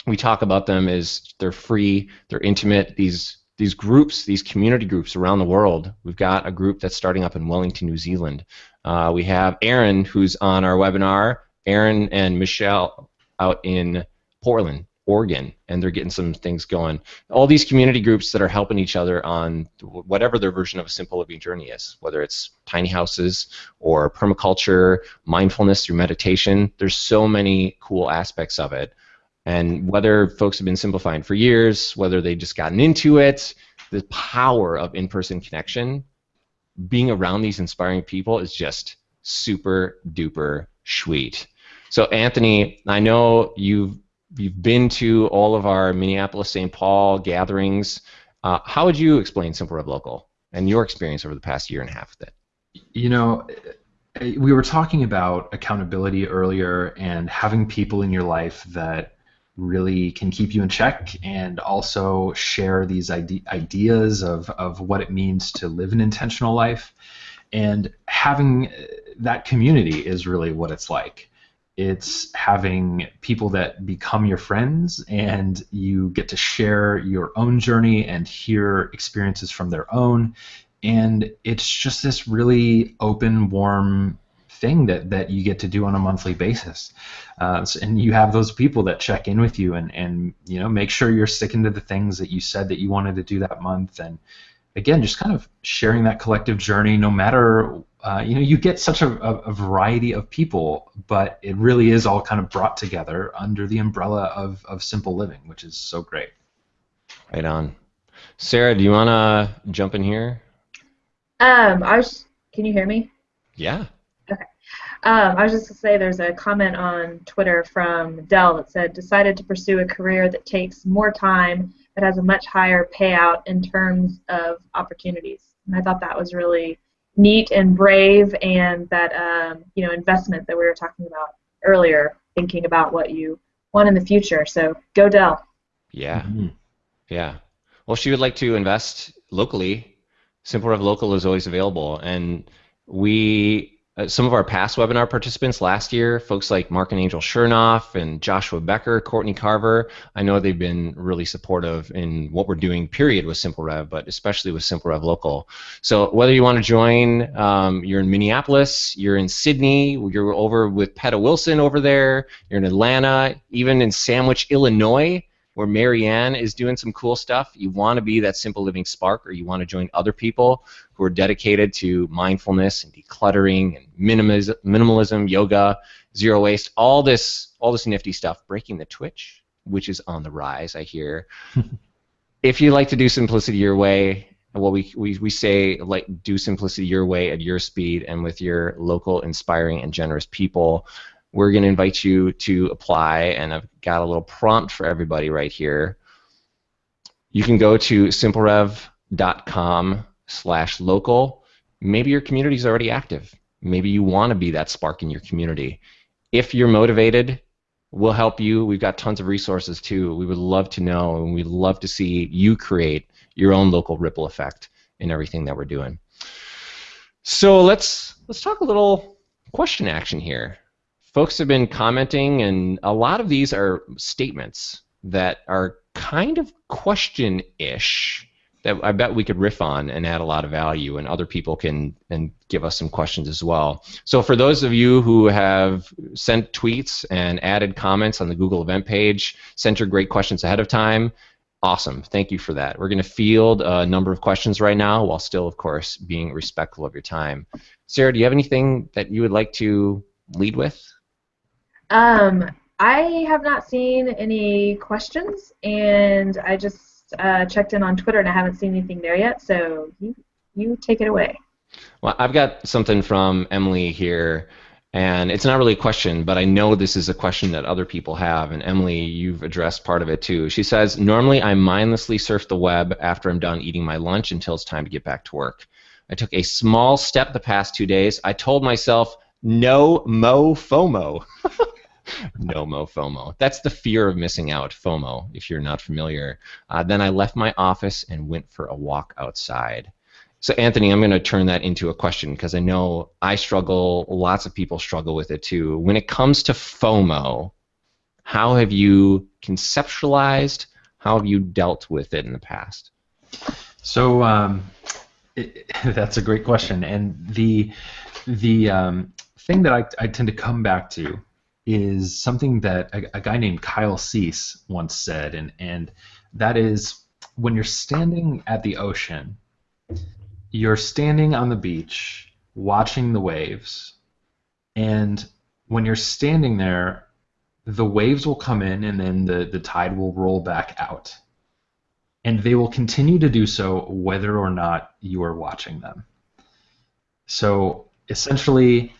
A: we talk about them as they're free, they're intimate. These these groups, these community groups around the world. We've got a group that's starting up in Wellington, New Zealand. Uh, we have Aaron, who's on our webinar. Aaron and Michelle out in Portland, Oregon, and they're getting some things going. All these community groups that are helping each other on whatever their version of a simple living journey is, whether it's tiny houses or permaculture, mindfulness through meditation. There's so many cool aspects of it. And whether folks have been simplifying for years, whether they've just gotten into it, the power of in-person connection, being around these inspiring people is just super duper sweet. So Anthony, I know you've you've been to all of our Minneapolis St. Paul gatherings. Uh, how would you explain Simple Rev Local and your experience over the past year and a half with it?
C: You know, we were talking about accountability earlier and having people in your life that really can keep you in check and also share these ide- ideas of, of what it means to live an intentional life. And having uh, that community is really what it's like. It's having people that become your friends and you get to share your own journey and hear experiences from their own. And it's just this really open, warm thing that, that you get to do on a monthly basis. Uh, so, and you have those people that check in with you and, and you know make sure you're sticking to the things that you said that you wanted to do that month. And again, just kind of sharing that collective journey, no matter uh, you know you get such a, a, a, variety of people, but it really is all kind of brought together under the umbrella of, of simple living, which is so great.
A: Right on. Sarah, do you want to jump in here?
B: Um, I was. Can you hear me?
A: Yeah.
B: Um, I was just going to say there's a comment on Twitter from Dell that said, decided to pursue a career that takes more time but has a much higher payout in terms of opportunities. And I thought that was really neat and brave and that um, you know investment that we were talking about earlier, thinking about what you want in the future. So go Dell.
A: Yeah. Mm-hmm. Yeah. Well, she would like to invest locally. Simple Rev Local is always available, and we uh, some of our past webinar participants last year, folks like Marc and Angel Chernoff and Joshua Becker, Courtney Carver, I know they've been really supportive in what we're doing, period, with Simple Rev, but especially with Simple Rev Local. So whether you want to join, um, you're in Minneapolis, you're in Sydney, you're over with Peta Wilson over there, you're in Atlanta, even in Sandwich, Illinois, where Marianne is doing some cool stuff, you want to be that simple living spark or you want to join other people who are dedicated to mindfulness and decluttering and minimalism, minimalism yoga, zero waste, all this, all this nifty stuff, breaking the twitch, which is on the rise, I hear. if you like to do simplicity your way, well, we, we, we say like do simplicity your way at your speed and with your local, inspiring, and generous people we're going to invite you to apply, and I've got a little prompt for everybody right here. You can go to simplerev.com slash local. Maybe your community is already active. Maybe you want to be that spark in your community. If you're motivated, we'll help you. We've got tons of resources too. We would love to know, and we'd love to see you create your own local ripple effect in everything that we're doing. So let's let's talk a little question action here folks have been commenting, and a lot of these are statements that are kind of question-ish that I bet we could riff on and add a lot of value, and other people can and give us some questions as well. So for those of you who have sent tweets and added comments on the Google event page, sent your great questions ahead of time, awesome. Thank you for that. We're going to field a number of questions right now, while still, of course, being respectful of your time. Sarah, do you have anything that you would like to lead with?
B: Um, I have not seen any questions, and I just uh, checked in on Twitter and I haven't seen anything there yet. So you you take it away.
A: Well, I've got something from Emily here, and it's not really a question, but I know this is a question that other people have, and Emily, you've addressed part of it too. She says, Normally I mindlessly surf the web after I'm done eating my lunch until it's time to get back to work. I took a small step the past two days. I told myself, no mo FOMO. no mo FOMO. That's the fear of missing out, FOMO, if you're not familiar. Uh, then I left my office and went for a walk outside. So, Anthony, I'm going to turn that into a question because I know I struggle, lots of people struggle with it too. When it comes to FOMO, how have you conceptualized, how have you dealt with it in the past?
C: So, um, it, that's a great question. And the, the um, thing that I, I tend to come back to is something that a, a guy named Kyle Cease once said, and, and that is when you're standing at the ocean, you're standing on the beach watching the waves, and when you're standing there, the waves will come in and then the, the tide will roll back out. And they will continue to do so whether or not you are watching them. So essentially,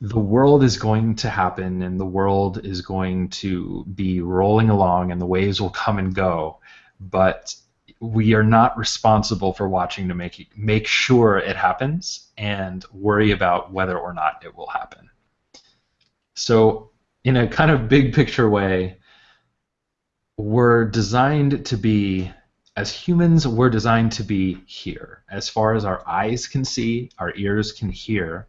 C: the world is going to happen and the world is going to be rolling along and the waves will come and go but we are not responsible for watching to make make sure it happens and worry about whether or not it will happen. So in a kind of big picture way we're designed to be as humans we're designed to be here. As far as our eyes can see our ears can hear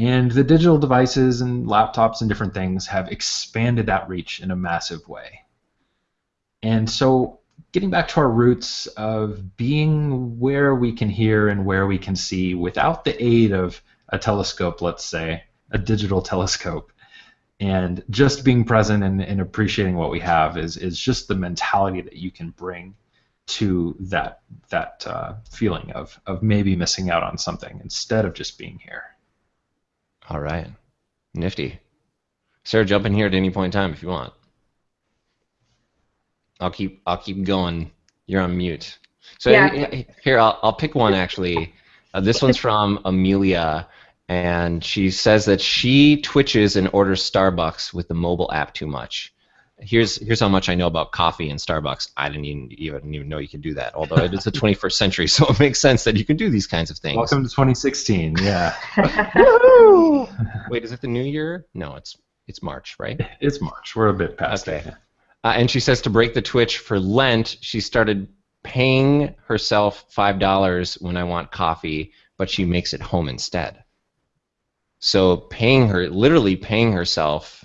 C: and the digital devices and laptops and different things have expanded that reach in a massive way. And so, getting back to our roots of being where we can hear and where we can see without the aid of a telescope, let's say, a digital telescope, and just being present and, and appreciating what we have is, is just the mentality that you can bring to that that uh, feeling of, of maybe missing out on something instead of just being here.
A: All right. Nifty. Sarah, jump in here at any point in time if you want. I'll keep I'll keep going. You're on mute. So yeah. here I'll I'll pick one actually. Uh, this one's from Amelia, and she says that she twitches and orders Starbucks with the mobile app too much here's here's how much I know about coffee and Starbucks. I didn't even, even even know you could do that. Although it is the 21st century, so it makes sense that you can do these kinds of things.
C: Welcome to 2016. Yeah.
A: Wait, is it the new year? No, it's it's March, right?
C: It's March. We're a bit past
A: okay. it. Uh, and she says to break the twitch for Lent, she started paying herself five dollars when I want coffee, but she makes it home instead. So paying her, literally paying herself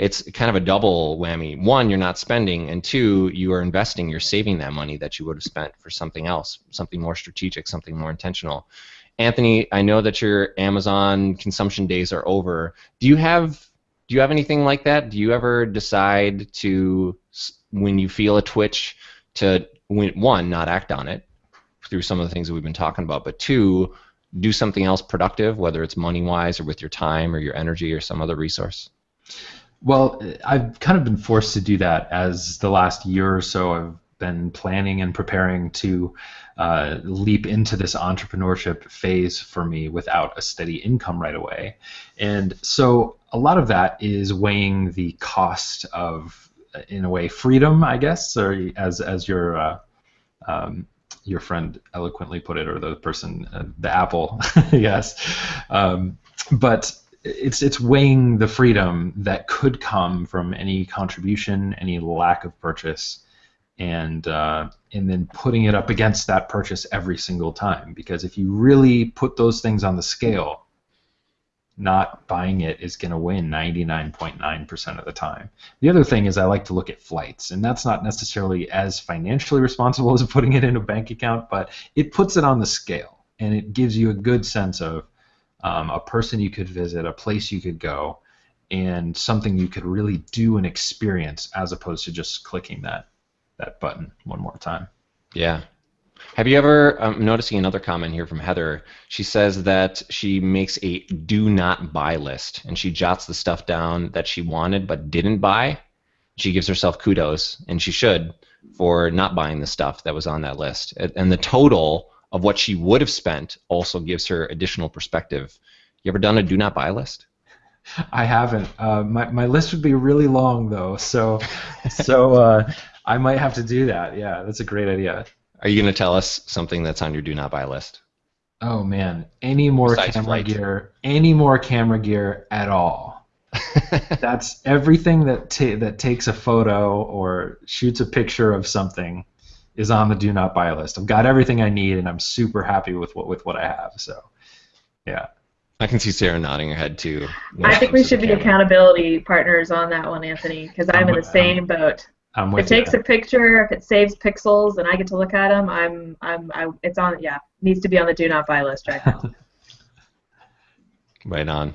A: it's kind of a double whammy. One, you're not spending, and two, you are investing. You're saving that money that you would have spent for something else, something more strategic, something more intentional. Anthony, I know that your Amazon consumption days are over. Do you have do you have anything like that? Do you ever decide to, when you feel a twitch, to one not act on it through some of the things that we've been talking about, but two, do something else productive, whether it's money wise or with your time or your energy or some other resource?
C: Well, I've kind of been forced to do that as the last year or so I've been planning and preparing to uh, leap into this entrepreneurship phase for me without a steady income right away. And so a lot of that is weighing the cost of, in a way, freedom, I guess, or as, as your, uh, um, your friend eloquently put it, or the person, uh, the Apple, yes. Um, but it's it's weighing the freedom that could come from any contribution, any lack of purchase, and uh, and then putting it up against that purchase every single time. Because if you really put those things on the scale, not buying it is going to win 99.9% of the time. The other thing is I like to look at flights, and that's not necessarily as financially responsible as putting it in a bank account, but it puts it on the scale, and it gives you a good sense of um, a person you could visit, a place you could go, and something you could really do and experience as opposed to just clicking that that button one more time.
A: Yeah, have you ever, I'm noticing another comment here from Heather. She says that she makes a do not buy list and she jots the stuff down that she wanted but didn't buy. She gives herself kudos, and she should, for not buying the stuff that was on that list. And the total of what she would have spent also gives her additional perspective. You ever done a do not buy list?
C: I haven't. Uh, my, my list would be really long though, so so uh, I might have to do that. Yeah, that's a great idea.
A: Are you going to tell us something that's on your do not buy list?
C: Oh man, any more Besides camera flight. gear? Any more camera gear at all? that's everything that ta- that takes a photo or shoots a picture of something is on the do not buy list. I've got everything I need, and I'm super happy with what with what I have. So, yeah.
A: I can see Sarah nodding her head too.
B: I think we should be camera. accountability partners on that one, Anthony, because I'm, I'm, in the same boat. I'm with if it takes you. a picture, if it saves pixels, and I get to look at them, I'm, I'm, I, it's on, yeah, needs to be on the do not buy list right now.
A: right on.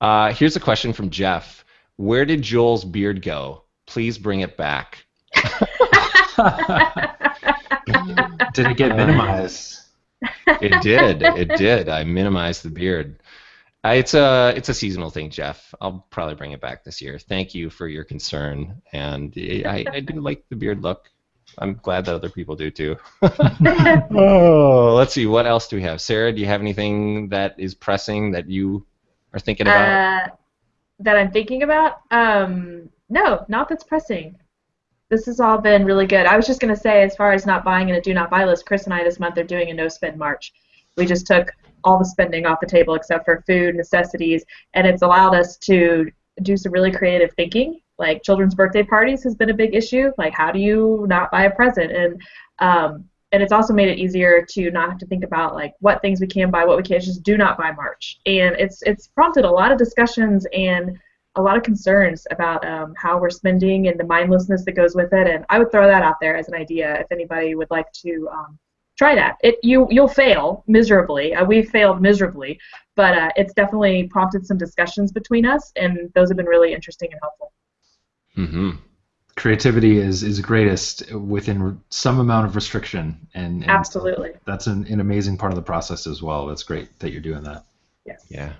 A: Uh, here's a question from Jeff. Where did Joel's beard go? Please bring it back.
C: did it get minimized?
A: It did. It did. I minimized the beard. Uh, it's a it's a seasonal thing, Jeff. I'll probably bring it back this year. Thank you for your concern, and I, I do like the beard look. I'm glad that other people do too. oh, let's see. What else do we have? Sarah, do you have anything that is pressing that you are thinking about?
B: Uh, that I'm thinking about? Um, no, not that's pressing. This has all been really good. I was just going to say, as far as not buying in a do not buy list, Chris and I this month are doing a no spend March. We just took all the spending off the table except for food, necessities, and it's allowed us to do some really creative thinking. Like children's birthday parties has been a big issue. Like how do you not buy a present? And um, and it's also made it easier to not have to think about like what things we can buy, what we can't. Just do not buy March. And it's it's prompted a lot of discussions and a lot of concerns about um, how we're spending and the mindlessness that goes with it. And I would throw that out there as an idea if anybody would like to um, try that. It you you'll fail miserably. Uh, we failed miserably, but uh, it's definitely prompted some discussions between us, and those have been really interesting and helpful.
A: Mm-hmm.
C: Creativity is is greatest within some amount of restriction, and, and
B: absolutely
C: that's an, an amazing part of the process as well. That's great that you're doing that.
B: Yes.
A: Yeah.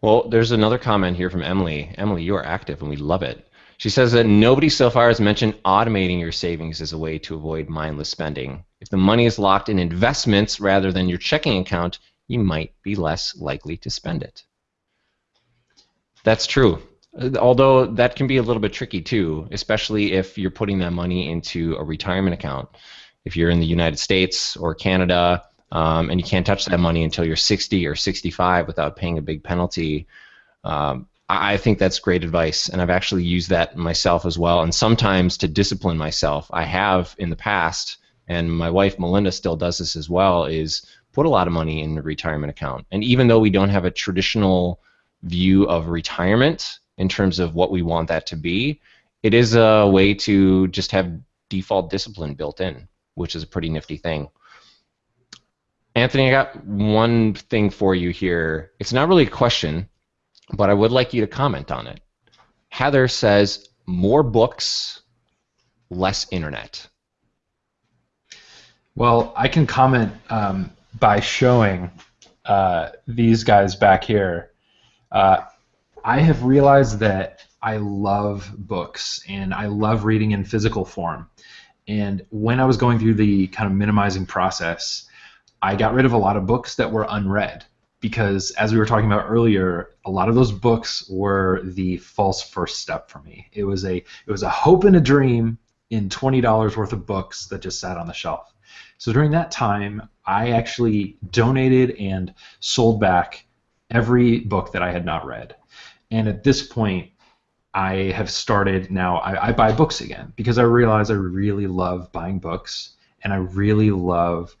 A: Well, there's another comment here from Emily. Emily, you are active, and we love it. She says that nobody so far has mentioned automating your savings as a way to avoid mindless spending. If the money is locked in investments rather than your checking account, you might be less likely to spend it. That's true. Although that can be a little bit tricky too, especially if you're putting that money into a retirement account. If you're in the United States or Canada um, and you can't touch that money until you're 60 or 65 without paying a big penalty, um, I think that's great advice, and I've actually used that myself as well. And sometimes to discipline myself, I have in the past and my wife Melinda still does this as well, is put a lot of money in the retirement account. And even though we don't have a traditional view of retirement in terms of what we want that to be, it is a way to just have default discipline built in, which is a pretty nifty thing. Anthony, I got one thing for you here. It's not really a question, but I would like you to comment on it. Heather says, more books, less internet.
C: Well, I can comment um, by showing uh, these guys back here. Uh, I have realized that I love books and I love reading in physical form. And when I was going through the kind of minimizing process, I got rid of a lot of books that were unread because, as we were talking about earlier, a lot of those books were the false first step for me. It was a it was a hope and a dream in twenty dollars worth of books that just sat on the shelf. So during that time, I actually donated and sold back every book that I had not read. And at this point, I have started now, I, I buy books again because I realize I really love buying books and I really love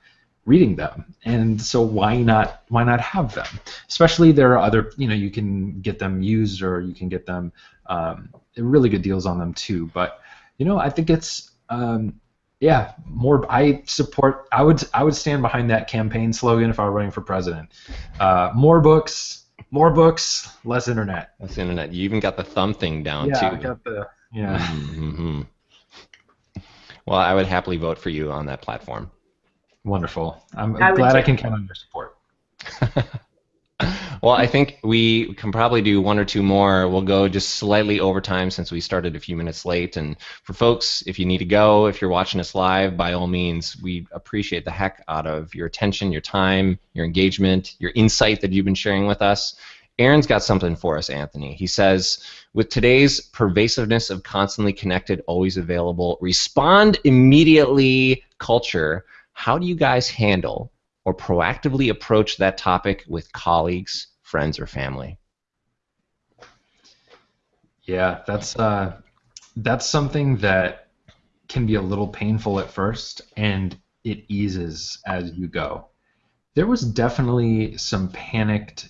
C: reading them. And so why not why not have them? Especially there are other you know you can get them used or you can get them um, really good deals on them too. But you know i think it's um, yeah more i support i would i would stand behind that campaign slogan if i were running for president. Uh, more books more books less internet.
A: Less internet. You even got the thumb thing down
C: yeah,
A: too.
C: I got the yeah.
A: Mm-hmm. well i would happily vote for you on that platform
C: Wonderful. I'm I glad I can count on your support.
A: well, I think we can probably do one or two more. We'll go just slightly over time since we started a few minutes late. And for folks, if you need to go, if you're watching us live, by all means, we appreciate the heck out of your attention, your time, your engagement, your insight that you've been sharing with us. Aaron's got something for us, Anthony. He says, with today's pervasiveness of constantly connected, always available, respond immediately culture, how do you guys handle or proactively approach that topic with colleagues, friends, or family?
C: Yeah, that's uh, that's something that can be a little painful at first, and it eases as you go. There was definitely some panicked,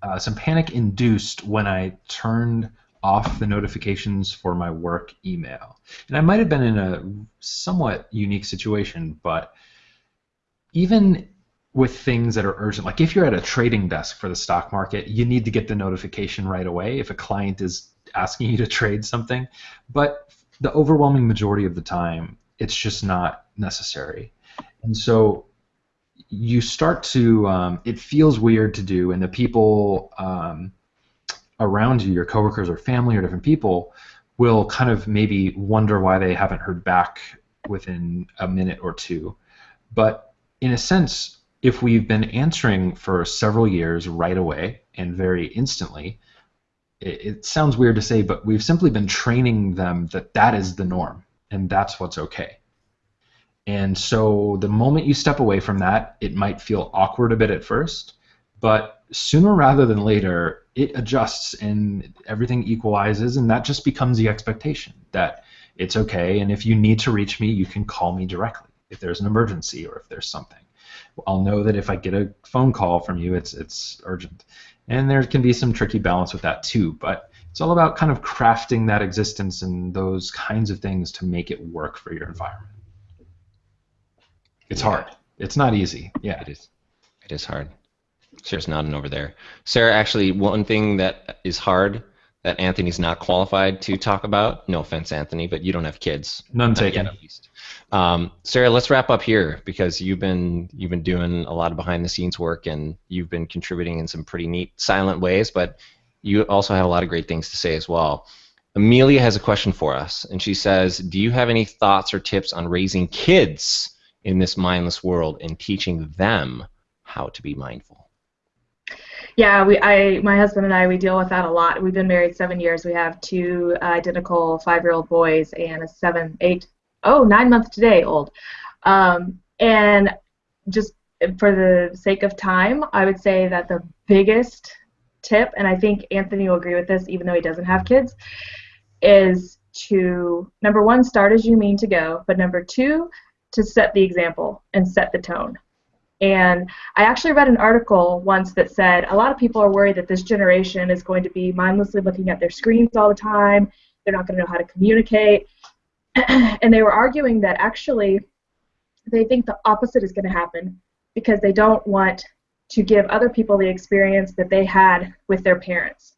C: uh, some panic induced when I turned off the notifications for my work email, and I might have been in a somewhat unique situation, but even with things that are urgent, like if you're at a trading desk for the stock market, you need to get the notification right away if a client is asking you to trade something. But the overwhelming majority of the time, it's just not necessary. And so you start to, um, it feels weird to do, and the people um, around you, your coworkers or family or different people, will kind of maybe wonder why they haven't heard back within a minute or two. But in a sense, if we've been answering for several years right away and very instantly, it, it, sounds weird to say, but we've simply been training them that that is the norm and that's what's okay. And so the moment you step away from that, it might feel awkward a bit at first, but sooner rather than later, it adjusts and everything equalizes, and that just becomes the expectation that it's okay. And if you need to reach me, you can call me directly if there's an emergency or if there's something. I'll know that if I get a phone call from you, it's it's urgent. And there can be some tricky balance with that too, but it's all about kind of crafting that existence and those kinds of things to make it work for your environment. It's yeah. hard. It's not easy. Yeah.
A: It is. It is hard. Sarah's nodding over there. Sarah, actually, one thing that is hard that Anthony's not qualified to talk about. No offense, Anthony, but you don't have kids.
C: None taken.
A: Yet, at least. Um, Sarah, let's wrap up here because you've been you've been doing a lot of behind the scenes work and you've been contributing in some pretty neat silent ways, but you also have a lot of great things to say as well. Amelia has a question for us, and she says, "Do you have any thoughts or tips on raising kids in this mindless world and teaching them how to be mindful?"
B: Yeah, we, I, my husband and I, we deal with that a lot. We've been married seven years. We have two identical five-year-old boys and a seven, eight, oh, nine months today old. Um, and just for the sake of time, I would say that the biggest tip, and I think Anthony will agree with this, even though he doesn't have kids, is to number one, start as you mean to go, but number two, to set the example and set the tone. And I actually read an article once that said a lot of people are worried that this generation is going to be mindlessly looking at their screens all the time. They're not going to know how to communicate. and they were arguing that actually they think the opposite is going to happen because they don't want to give other people the experience that they had with their parents,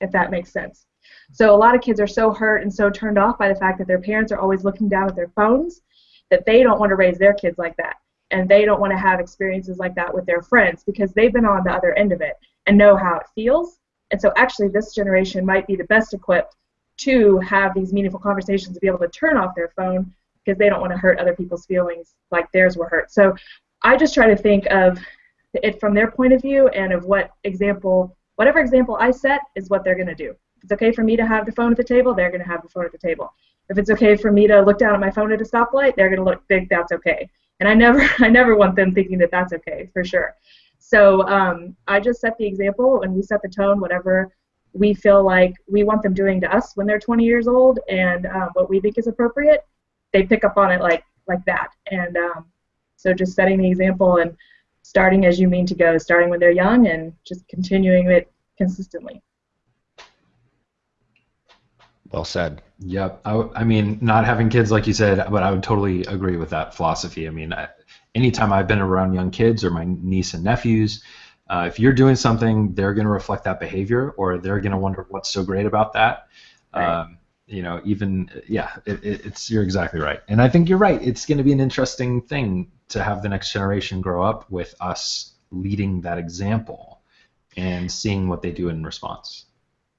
B: if that makes sense. So a lot of kids are so hurt and so turned off by the fact that their parents are always looking down at their phones that they don't want to raise their kids like that and they don't want to have experiences like that with their friends because they've been on the other end of it and know how it feels. And so actually this generation might be the best equipped to have these meaningful conversations to be able to turn off their phone because they don't want to hurt other people's feelings like theirs were hurt. So I just try to think of it from their point of view and of what example, whatever example I set is what they're going to do. If it's okay for me to have the phone at the table, they're going to have the phone at the table. If it's okay for me to look down at my phone at a stoplight, they're going to look think that's okay and I never I never want them thinking that that's okay for sure. So um, I just set the example and we set the tone, whatever we feel like we want them doing to us when they're 20 years old, and um, what we think is appropriate. They pick up on it like like that, and um, So just setting the example and starting as you mean to go, starting when they're young and just continuing it consistently.
A: Well said.
C: Yep. I, I mean, not having kids, like you said, but I would totally agree with that philosophy. I mean, I, anytime I've been around young kids or my niece and nephews, uh, if you're doing something, they're going to reflect that behavior, or they're going to wonder what's so great about that. Right. Um, you know, even yeah, it, it, it's you're exactly right, and I think you're right. It's going to be an interesting thing to have the next generation grow up with us leading that example and seeing what they do in response.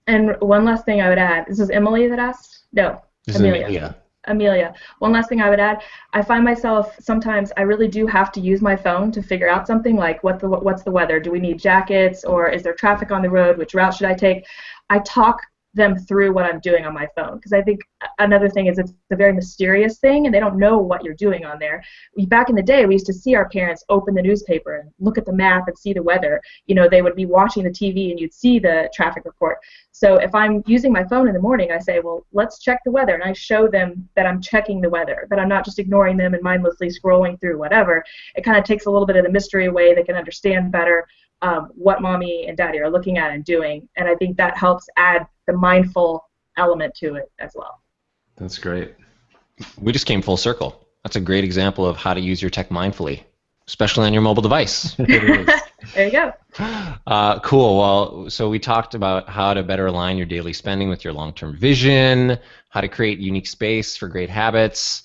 B: And one last thing I would add. This is Emily that asked. No,
A: this Amelia. Amelia.
B: Amelia. One last thing I would add. I find myself sometimes I really do have to use my phone to figure out something like what the what's the weather? Do we need jackets or is there traffic on the road? Which route should I take? I talk them through what I'm doing on my phone. Because I think another thing is it's a very mysterious thing and they don't know what you're doing on there. We, back in the day, we used to see our parents open the newspaper and look at the map and see the weather. You know, they would be watching the TV and you'd see the traffic report. So if I'm using my phone in the morning, I say, well, let's check the weather. And I show them that I'm checking the weather, that I'm not just ignoring them and mindlessly scrolling through whatever. It kind of takes a little bit of the mystery away. They can understand better um, what mommy and daddy are looking at and doing. And I think that helps add the mindful element to it as well.
C: That's great.
A: We just came full circle. That's a great example of how to use your tech mindfully, especially on your mobile device.
B: there you go.
A: Uh, cool. Well, so we talked about how to better align your daily spending with your long-term vision, how to create unique space for great habits.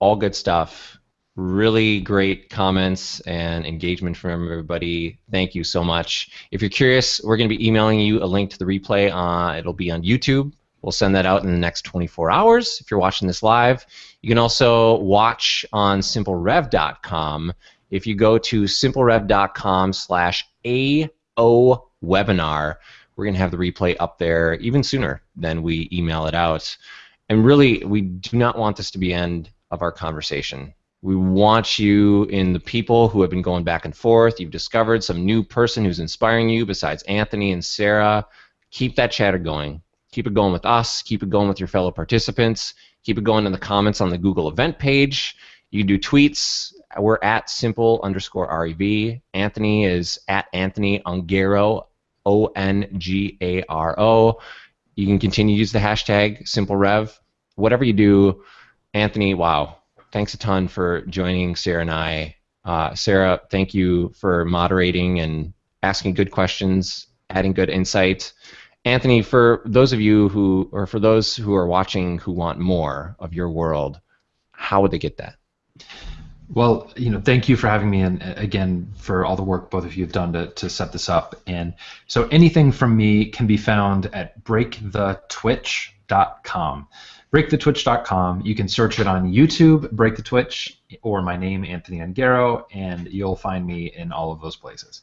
A: All good stuff really great comments and engagement from everybody. Thank you so much. If you're curious, we're going to be emailing you a link to the replay. Uh, it'll be on YouTube. We'll send that out in the next 24 hours if you're watching this live. You can also watch on simplerev.com. If you go to simplerev.com slash AO webinar, we're going to have the replay up there even sooner than we email it out. And really, we do not want this to be end of our conversation. We want you in the people who have been going back and forth. You've discovered some new person who's inspiring you besides Anthony and Sarah. Keep that chatter going. Keep it going with us. Keep it going with your fellow participants. Keep it going in the comments on the Google event page. You do tweets. We're at simple underscore REV. Anthony is at Anthony Ongaro, O N G A R O. You can continue to use the hashtag simple rev. Whatever you do, Anthony, wow, thanks a ton for joining Sarah and I. Uh, Sarah, thank you for moderating and asking good questions, adding good insight. Anthony, for those of you who, or for those who are watching who want more of your world, how would they get that?
C: Well, you know, thank you for having me, and again for all the work both of you have done to, to set this up. And so, anything from me can be found at breakthetwitch.com breakthetwitch.com. You can search it on YouTube, Break the Twitch, or my name, Anthony Ongaro, and you'll find me in all of those places.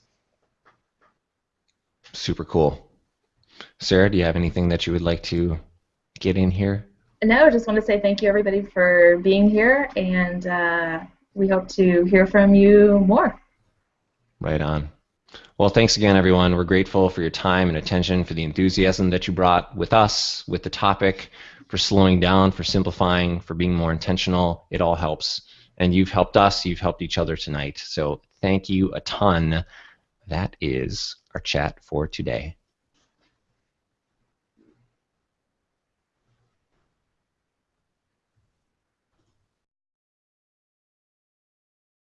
A: Super cool. Sarah, do you have anything that you would like to get in here?
B: No, I just want to say thank you, everybody, for being here, and uh, we hope to hear from you more.
A: Right on. Well, thanks again, everyone. We're grateful for your time and attention, for the enthusiasm that you brought with us, with the topic for slowing down, for simplifying, for being more intentional. It all helps. And you've helped us, you've helped each other tonight. So thank you a ton. That is our chat for today.